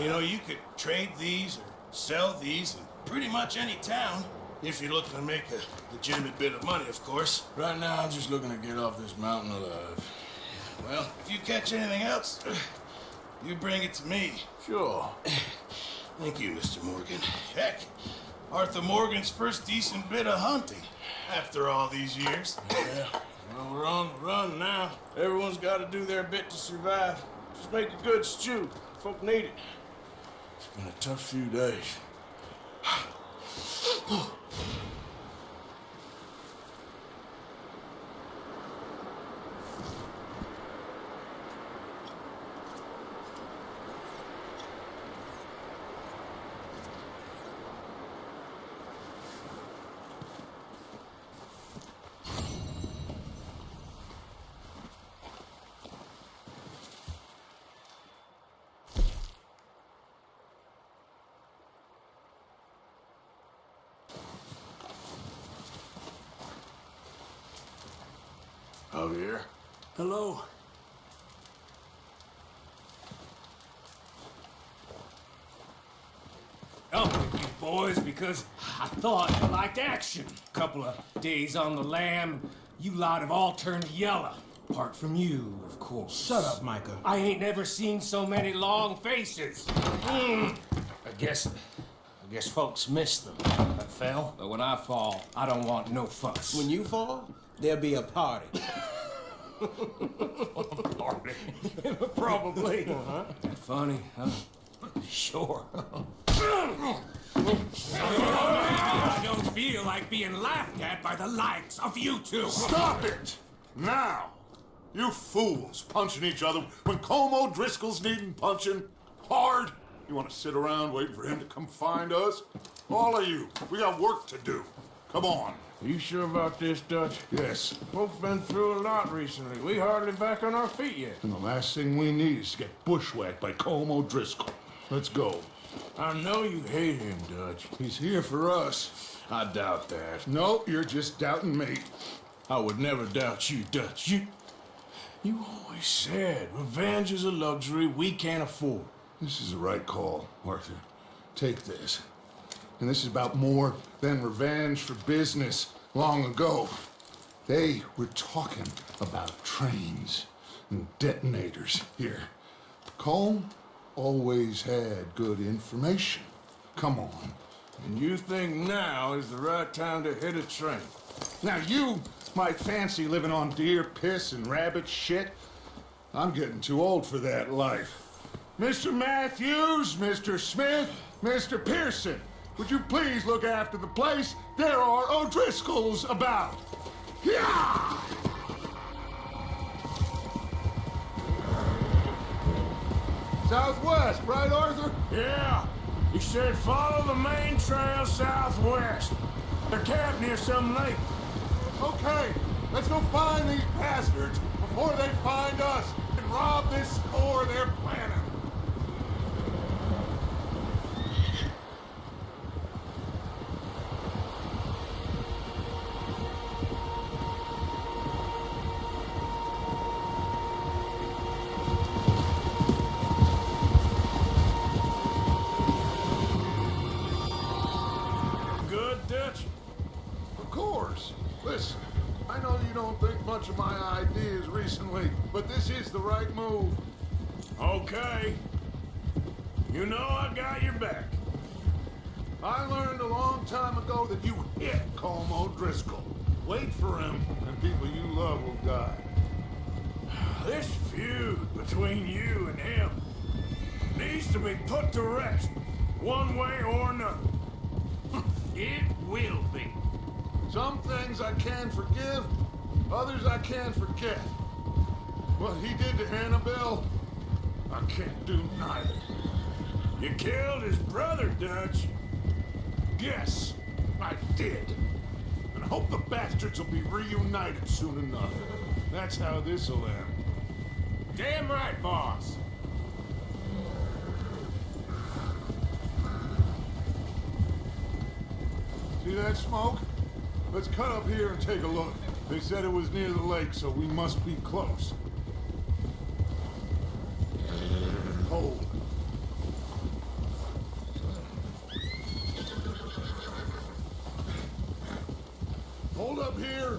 You know, you could trade these or sell these in pretty much any town. If you're looking to make a legitimate bit of money, of course. Right now, I'm just looking to get off this mountain alive. Well, if you catch anything else, [CLEARS THROAT] you bring it to me. Sure. [CLEARS THROAT] Thank you, Mr. Morgan. Heck, Arthur Morgan's first decent bit of hunting after all these years. Yeah. Well, we're on the run now. Everyone's got to do their bit to survive. Just make a good stew. Folk need it. It's been a tough few days. [SIGHS] [SIGHS] [SIGHS] Javier. Hello. Come with you boys because I thought you liked action. Couple of days on the lam, You lot have all turned yellow. Apart from you, of course. Shut up, Micah. I ain't never seen so many long faces. Mm. I guess, I guess folks miss them. I fell, but when I fall, I don't want no fuss. When you fall, there'll be a party. Party? Probably. Uh-huh. Funny, huh? Sure. I don't feel like being laughed at by the likes of you two. Stop it! Now! You fools punching each other when Colm O'Driscoll's needing punching hard. You want to sit around waiting for him to come find us? All of you, we got work to do. Come on. Are you sure about this, Dutch? Yes. Folks been through a lot recently. We hardly back on our feet yet. And the last thing we need is to get bushwhacked by Colm O'Driscoll. Let's go. I know you hate him, Dutch. He's here for us. I doubt that. No, you're just doubting me. I would never doubt you, Dutch. You, you always said revenge is a luxury we can't afford. This is the right call, Arthur. Take this. And this is about more than revenge for business long ago. They were talking about trains and detonators here. Cole always had good information. Come on. And you think now is the right time to hit a train? Now you might fancy living on deer piss and rabbit shit. I'm getting too old for that life. Mr. Matthews, Mr. Smith, Mr. Pearson, would you please look after the place? There are O'Driscolls about. Yeah! Southwest, right, Arthur? Yeah. He said follow the main trail southwest. They're camped near some lake. Okay, let's go find these bastards before they find us and rob this store they're planning. Good, recently, but this is the right move. Okay. You know I got your back. I learned a long time ago that you hit Colm O'Driscoll. Wait for him, and people you love will die. This feud between you and him needs to be put to rest, one way or another. [LAUGHS] It will be. Some things I can forgive, others I can't forget. What he did to Annabelle, I can't do neither. You killed his brother, Dutch. Yes, I did. And I hope the bastards will be reunited soon enough. That's how this'll end. Damn right, boss. See that smoke? Let's cut up here and take a look. They said it was near the lake, so we must be close. Hold. Hold up here.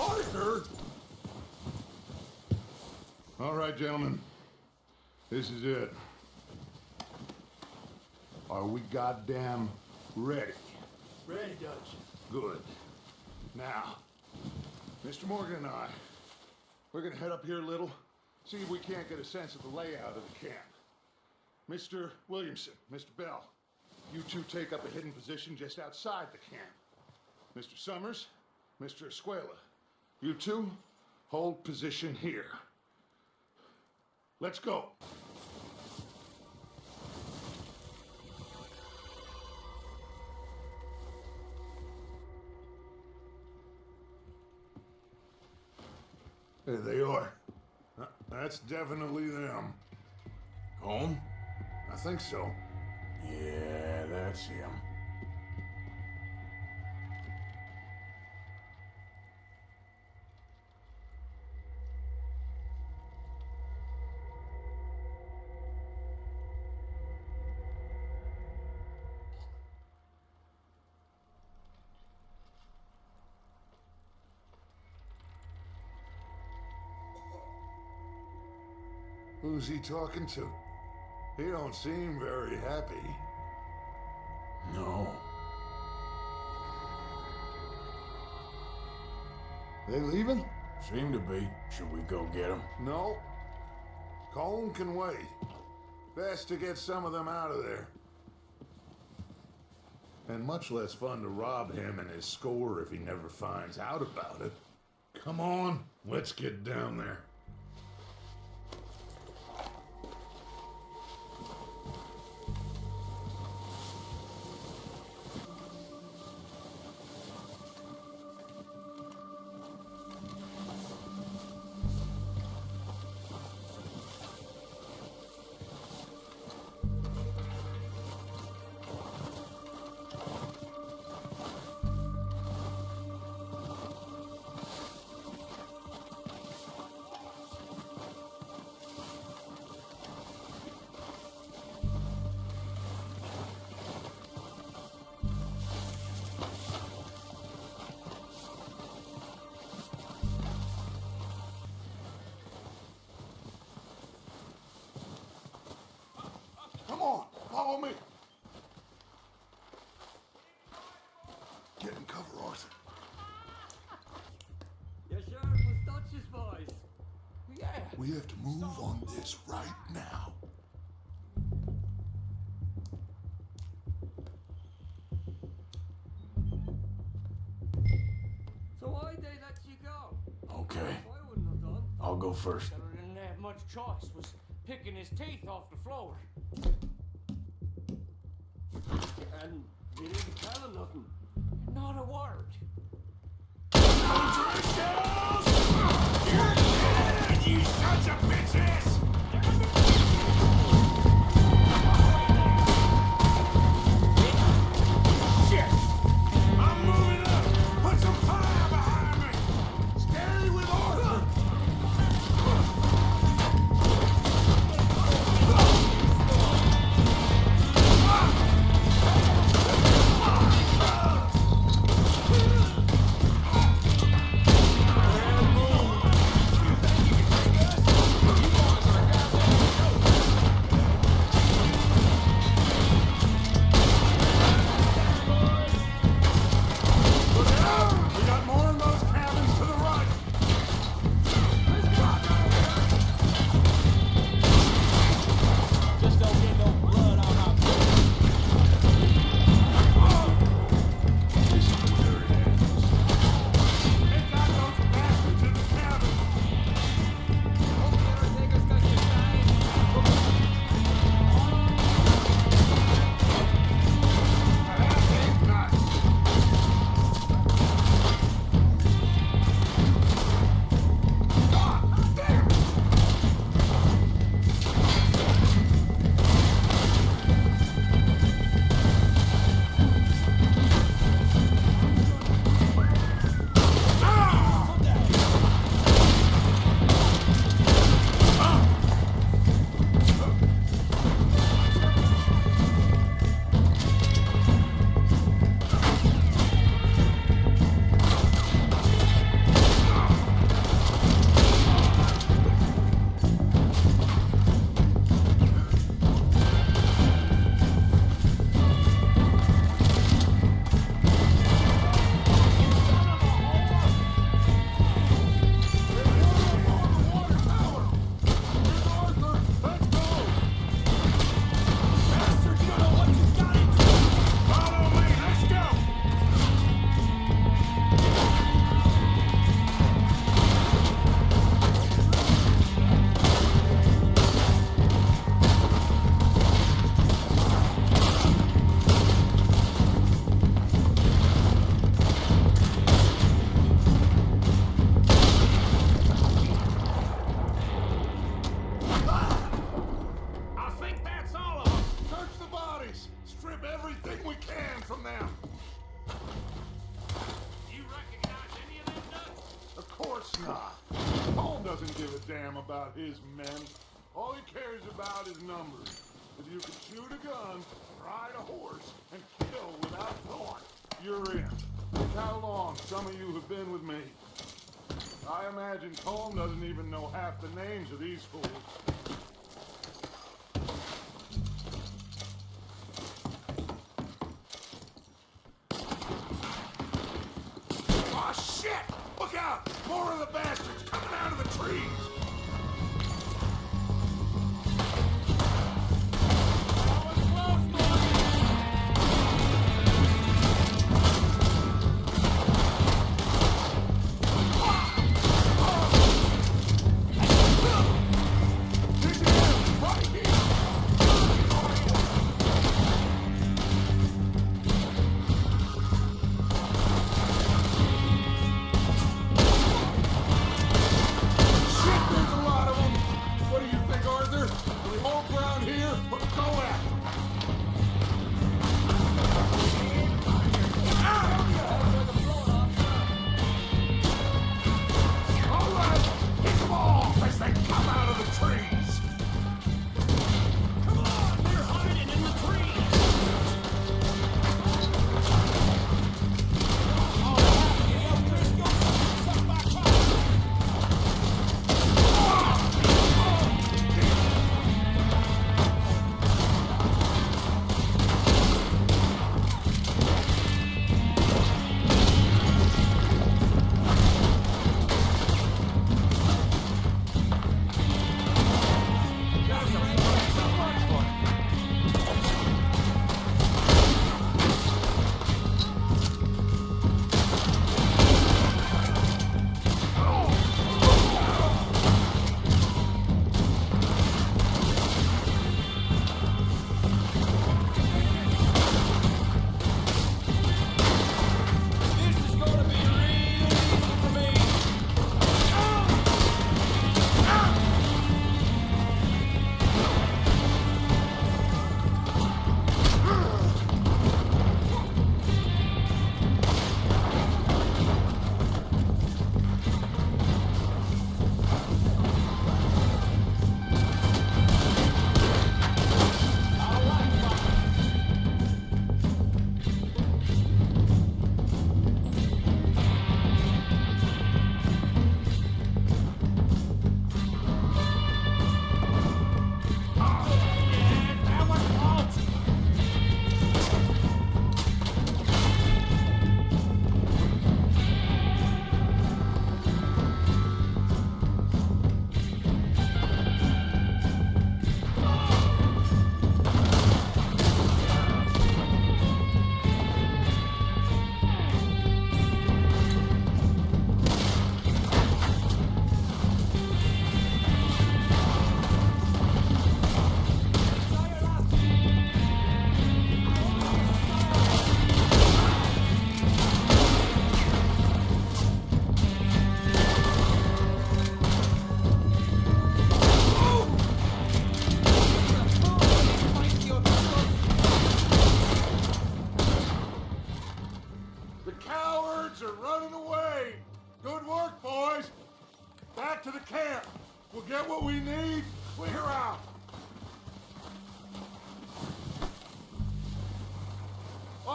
Arthur! All right, gentlemen. This is it. Are we goddamn ready? Ready, Dutch. Good. Now, Mr. Morgan and I, we're gonna head up here a little, see if we can't get a sense of the layout of the camp. Mr. Williamson, Mr. Bell, you two take up a hidden position just outside the camp. Mr. Summers, Mr. Escuella, you two hold position here. Let's go. There they are. That's definitely them. Colm? I think so. Yeah, that's him. Who's he talking to? He don't seem very happy. No. They leaving? Seem to be. Should we go get them? No. Colm can wait. Best to get some of them out of there. And much less fun to rob him and his score if he never finds out about it. Come on, let's get down there. Go first. Fella didn't have much choice. Was picking his teeth off the floor. Colm doesn't even know half the names of these fools.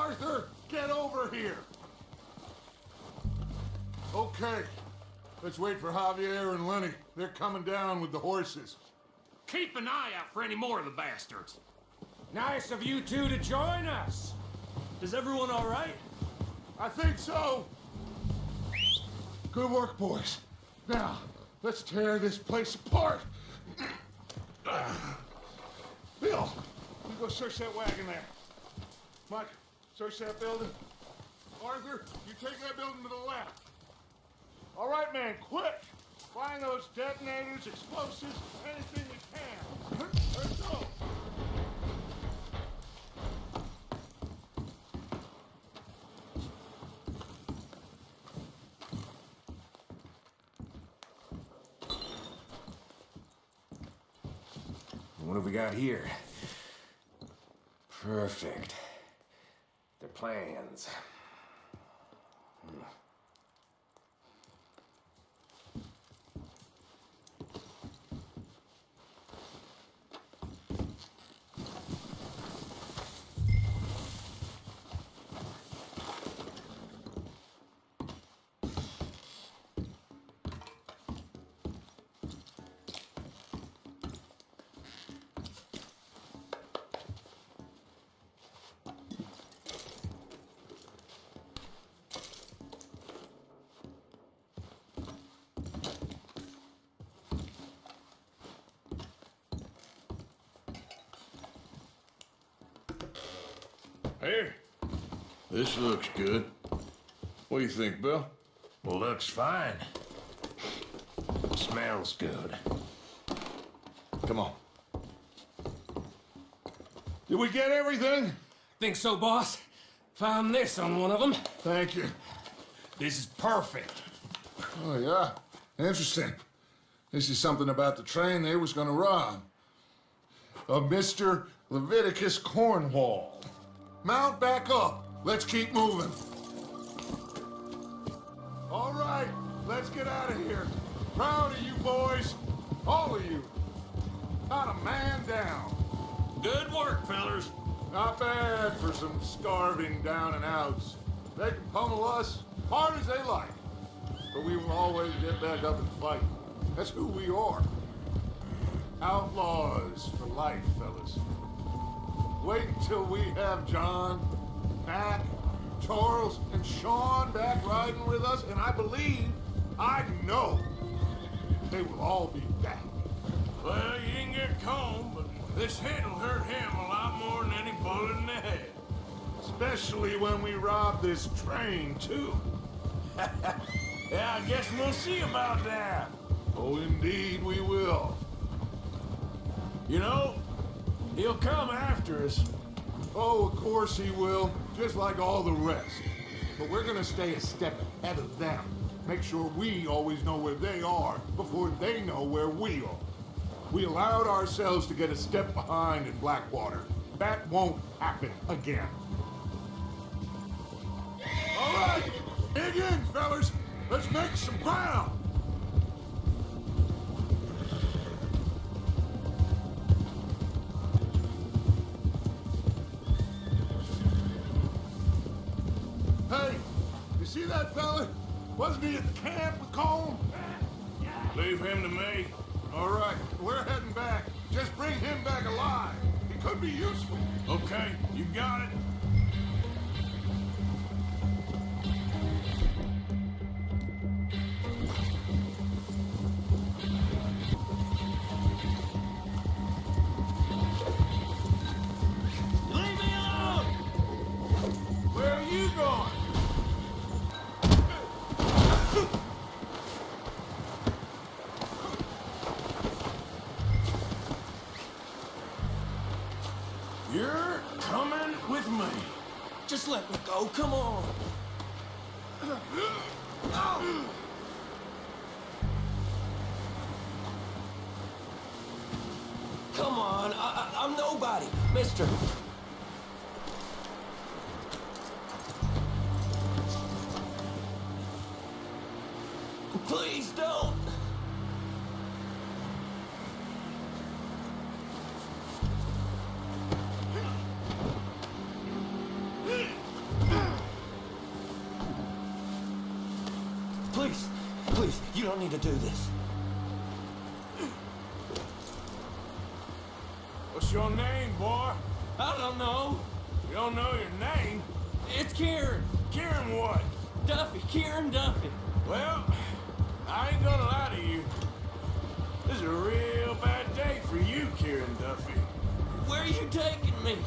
Arthur, get over here! Okay, let's wait for Javier and Lenny. They're coming down with the horses. Keep an eye out for any more of the bastards. Nice of you two to join us. Is everyone all right? I think so. Good work, boys. Now, let's tear this place apart. Bill, you go search that wagon there. Mike, search that building. Arthur, you take that building to the left. All right, man, quick! Find those detonators, explosives, anything you can. Let's go. What have we got here? Perfect. Their plans. Hmm. This looks good. What do you think, Bill? Well, looks fine. Smells good. Come on. Did we get everything? Think so, boss. Found this on one of them. Thank you. This is perfect. Oh, yeah? Interesting. This is something about the train they was gonna rob. Of Mr. Leviticus Cornwall. Mount back up. Let's keep moving. All right, let's get out of here. Proud of you boys. All of you. Not a man down. Good work, fellers. Not bad for some starving down and outs. They can pummel us hard as they like. But we will always get back up and fight. That's who we are. Outlaws for life, fellas. Wait until we have John, Mac, Charles, and Sean back riding with us, and I believe, I know, they will all be back. Well, you didn't get Colm, but this hit'll hurt him a lot more than any bullet in the head. Especially when we rob this train, too. [LAUGHS] Yeah, I guess we'll see about that. Oh, indeed we will. You know, he'll come after us. Oh, of course he will, just like all the rest. But we're gonna stay a step ahead of them. Make sure we always know where they are before they know where we are. We allowed ourselves to get a step behind in Blackwater. That won't happen again. All right, dig in, fellas. Let's make some ground. Fella? Wasn't he at the camp with Colm? Leave him to me. All right, we're heading back. Just bring him back alive. He could be useful. Okay, you got it. Don't need to do this. What's your name, boy? I don't know. You don't know your name? It's Kieran. Kieran what? Duffy, Kieran Duffy. Well, I ain't gonna lie to you. This is a real bad day for you, Kieran Duffy. Where are you taking me?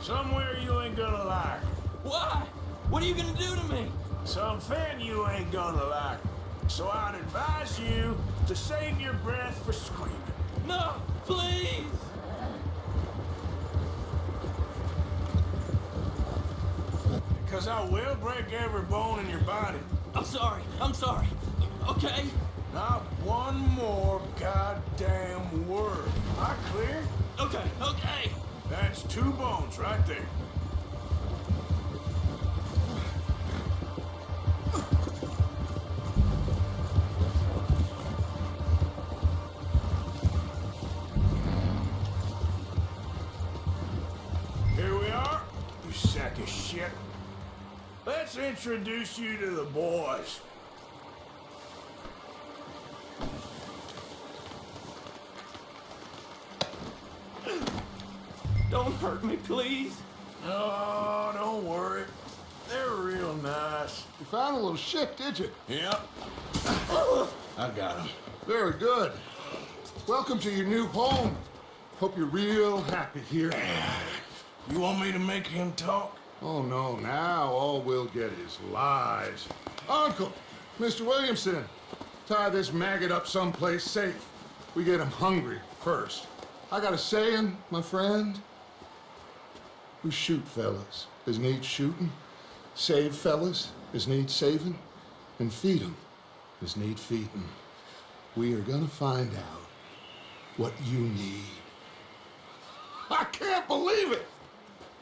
Somewhere you ain't gonna like. Why? What are you gonna do to me? Something you ain't gonna like. So I'd advise you to save your breath for screaming. No, please. Because I will break every bone in your body. I'm sorry. I'm sorry. Okay? Not one more goddamn word. I clear? Okay, okay. That's two bones right there. Introduce you to the boys. Don't hurt me, please. Oh, don't worry. They're real nice. You found a little shit, did you? Yep. I got him. Very good. Welcome to your new home. Hope you're real happy here. You want me to make him talk? Oh, no, now all we'll get is lies. Uncle, Mr. Williamson, tie this maggot up someplace safe. We get him hungry first. I got a saying, my friend. We shoot fellas as need shooting, save fellas as need saving, and feed 'em as need feeding. We are gonna find out what you need. I can't believe it!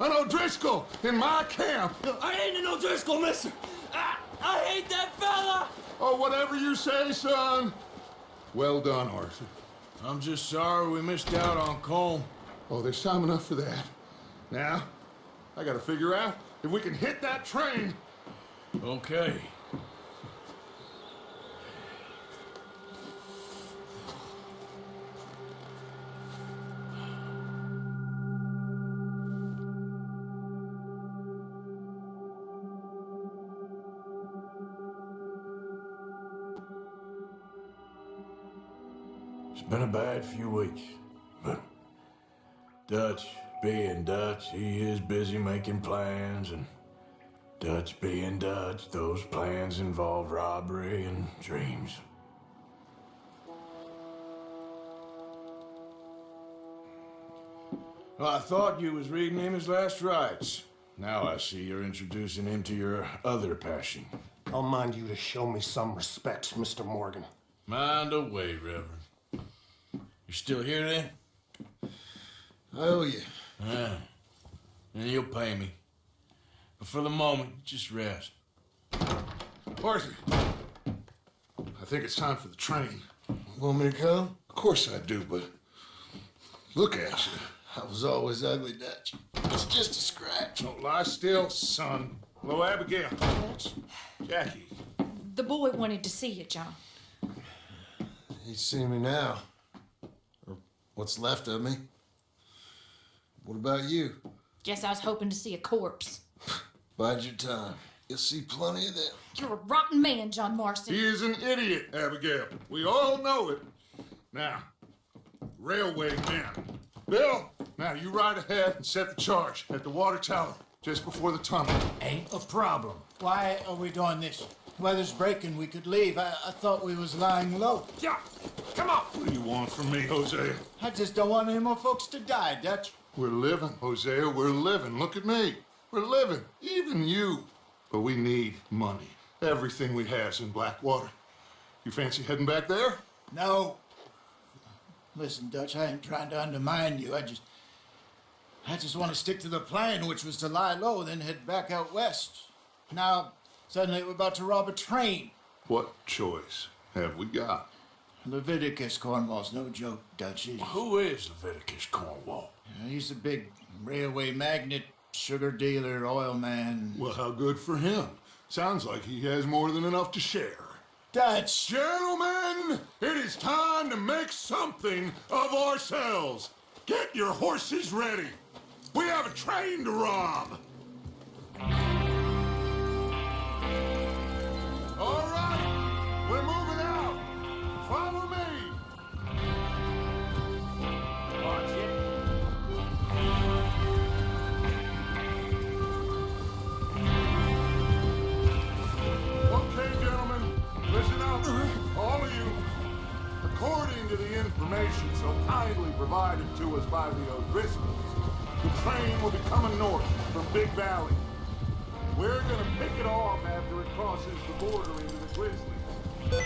An O'Driscoll in my camp! I ain't an O'Driscoll, mister! I, I hate that fella! Oh, whatever you say, son. Well done, Arthur. I'm just sorry we missed out on Colm. Oh, there's time enough for that. Now, I gotta figure out if we can hit that train. Okay. Been a bad few weeks, but Dutch being Dutch, he is busy making plans, and Dutch being Dutch, those plans involve robbery and dreams. Well, I thought you was reading him his last rites. Now I see you're introducing him to your other passion. I'll mind you to show me some respect, Mr. Morgan. Mind away, Reverend. You still here then? I owe you. Yeah. And you'll pay me. But for the moment, just rest. Arthur, I think it's time for the train. Want me to come? Of course I do, but look at you. I was always ugly, Dutch. It's just a scratch. Don't lie still, son. Hello, Abigail. Jackie. The boy wanted to see you, John. He's seen me now. Or what's left of me. What about you? Guess I was hoping to see a corpse. [LAUGHS] Bide your time. You'll see plenty of them. You're a rotten man, John Marston. He is an idiot, Abigail. We all know it. Now, railway men. Bill, now you ride ahead and set the charge at the water tower just before the tunnel. Ain't a problem. Why are we doing this? Weather's breaking. We could leave. I, I thought we was lying low. Yeah, come on. What do you want from me, Hosea? I just don't want any more folks to die, Dutch. We're living, Hosea. We're living. Look at me. We're living. Even you. But we need money. Everything we has in Blackwater. You fancy heading back there? No. Listen, Dutch, I ain't trying to undermine you. I just. I just want to stick to the plan, which was to lie low, then head back out west. Now, suddenly we're about to rob a train. What choice have we got? Leviticus Cornwall's no joke, Dutch. He- Who is Leviticus Cornwall? He's a big railway magnate, sugar dealer, oil man. Well, how good for him. Sounds like he has more than enough to share. Dutch! Gentlemen, it is time to make something of ourselves. Get your horses ready. We have a train to rob. Information so kindly provided to us by the O'Driscolls, the train will be coming north from Big Valley. We're gonna pick it off after it crosses the border into the Grizzlies.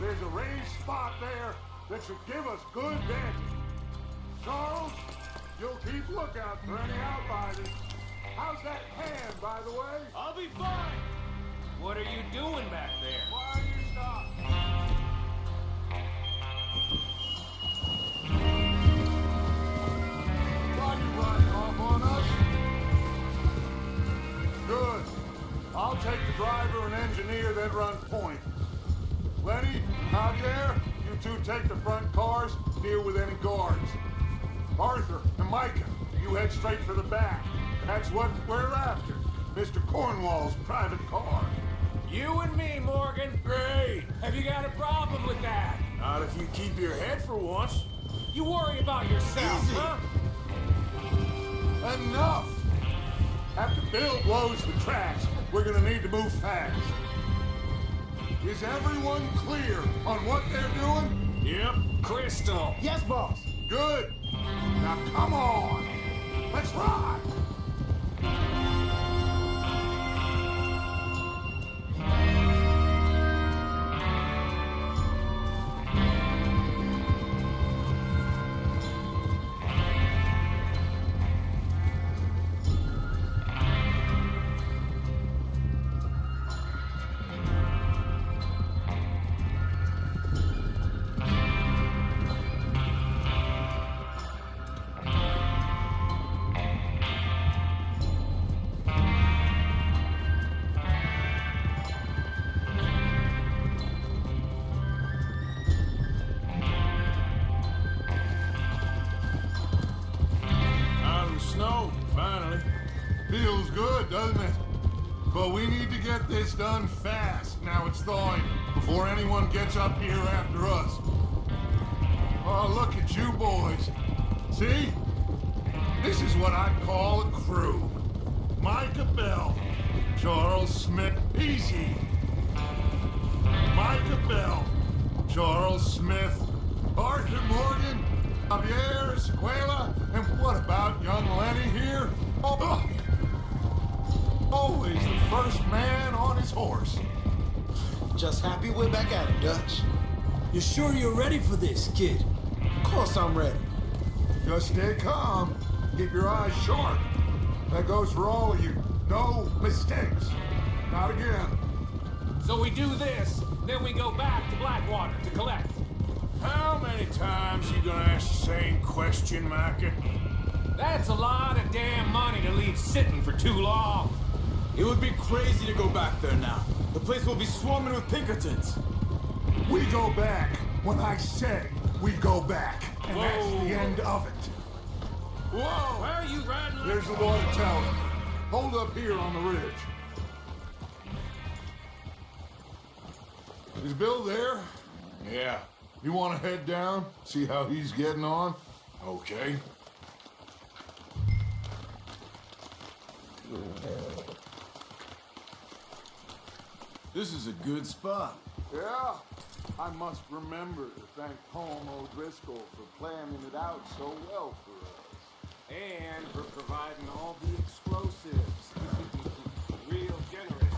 There's a raised spot there that should give us good vantage. Charles, you'll keep lookout for any outriders. How's that hand, by the way? I'll be fine. What are you doing back there? Why are you stop? Good. I'll take the driver and engineer, then run point. Lenny, Javier, you two take the front cars, deal with any guards. Arthur and Micah, you head straight for the back. That's what we're after. Mr. Cornwall's private car. You and me, Morgan. Great. Have you got a problem with that? Not if you keep your head for once. You worry about yourself, Easy. huh? Enough! After Bill blows the tracks, we're gonna need to move fast. Is everyone clear on what they're doing? Yep, crystal. Yes, boss. Good. Now come on. Let's ride. This, kid? Of course I'm ready. Just stay calm. Keep your eyes sharp. That goes for all of you. No mistakes. Not again. So we do this, then we go back to Blackwater to collect. How many times are you gonna ask the same question, Micah? That's a lot of damn money to leave sitting for too long. It would be crazy to go back there now. The place will be swarming with Pinkertons. We go back when I say we go back. And that's the end of it. Whoa! Why are you riding like There's the water tower. Hold up here on the ridge. Is Bill there? Yeah. You want to head down, see how he's getting on? Okay. This is a good spot. Yeah. I must remember to thank Colm O'Driscoll for planning it out so well for us. And for providing all the explosives. [LAUGHS] Real generous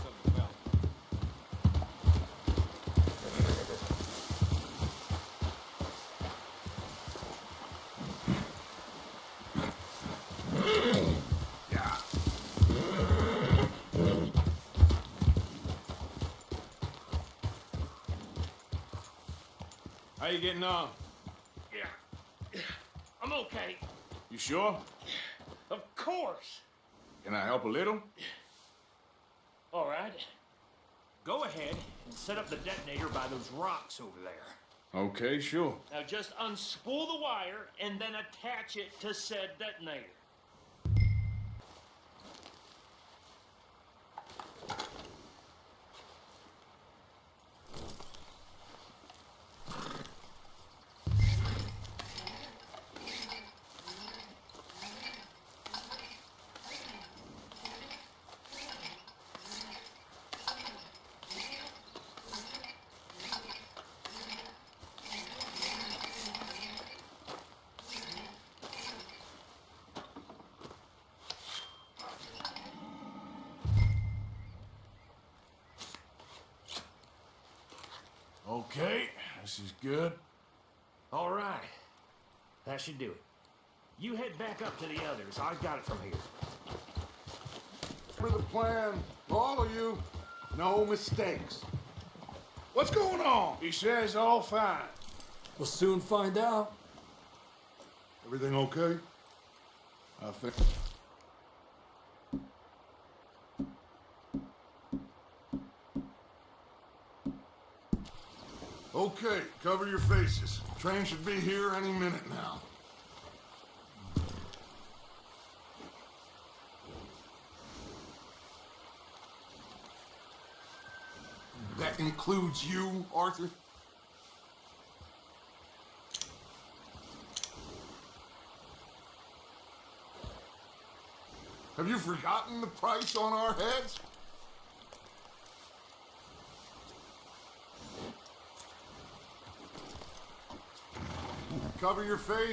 you getting on? Yeah. I'm okay. You sure? Of course. Can I help a little? All right. Go ahead and set up the detonator by those rocks over there. Okay, sure. Now just unspool the wire and then attach it to said detonator. Okay, this is good. All right. That should do it. You head back up to the others. I got it from here. For the plan, all of you, no mistakes. What's going on? He says all fine. We'll soon find out. Everything okay? I think. Okay, cover your faces. Train should be here any minute now. That includes you, Arthur? Have you forgotten the price on our heads?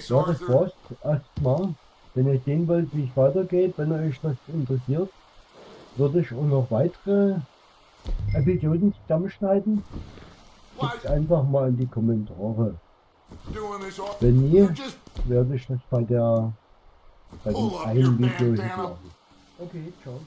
Ja, das war's erstmal. Wenn ihr sehen wollt, wie es weitergeht, wenn euch das interessiert, würde ich auch noch weitere Episoden zusammenschneiden. Schickt einfach mal in die Kommentare. Wenn nie, werde ich das bei der bei dem einen Video hochladen. Okay, ciao.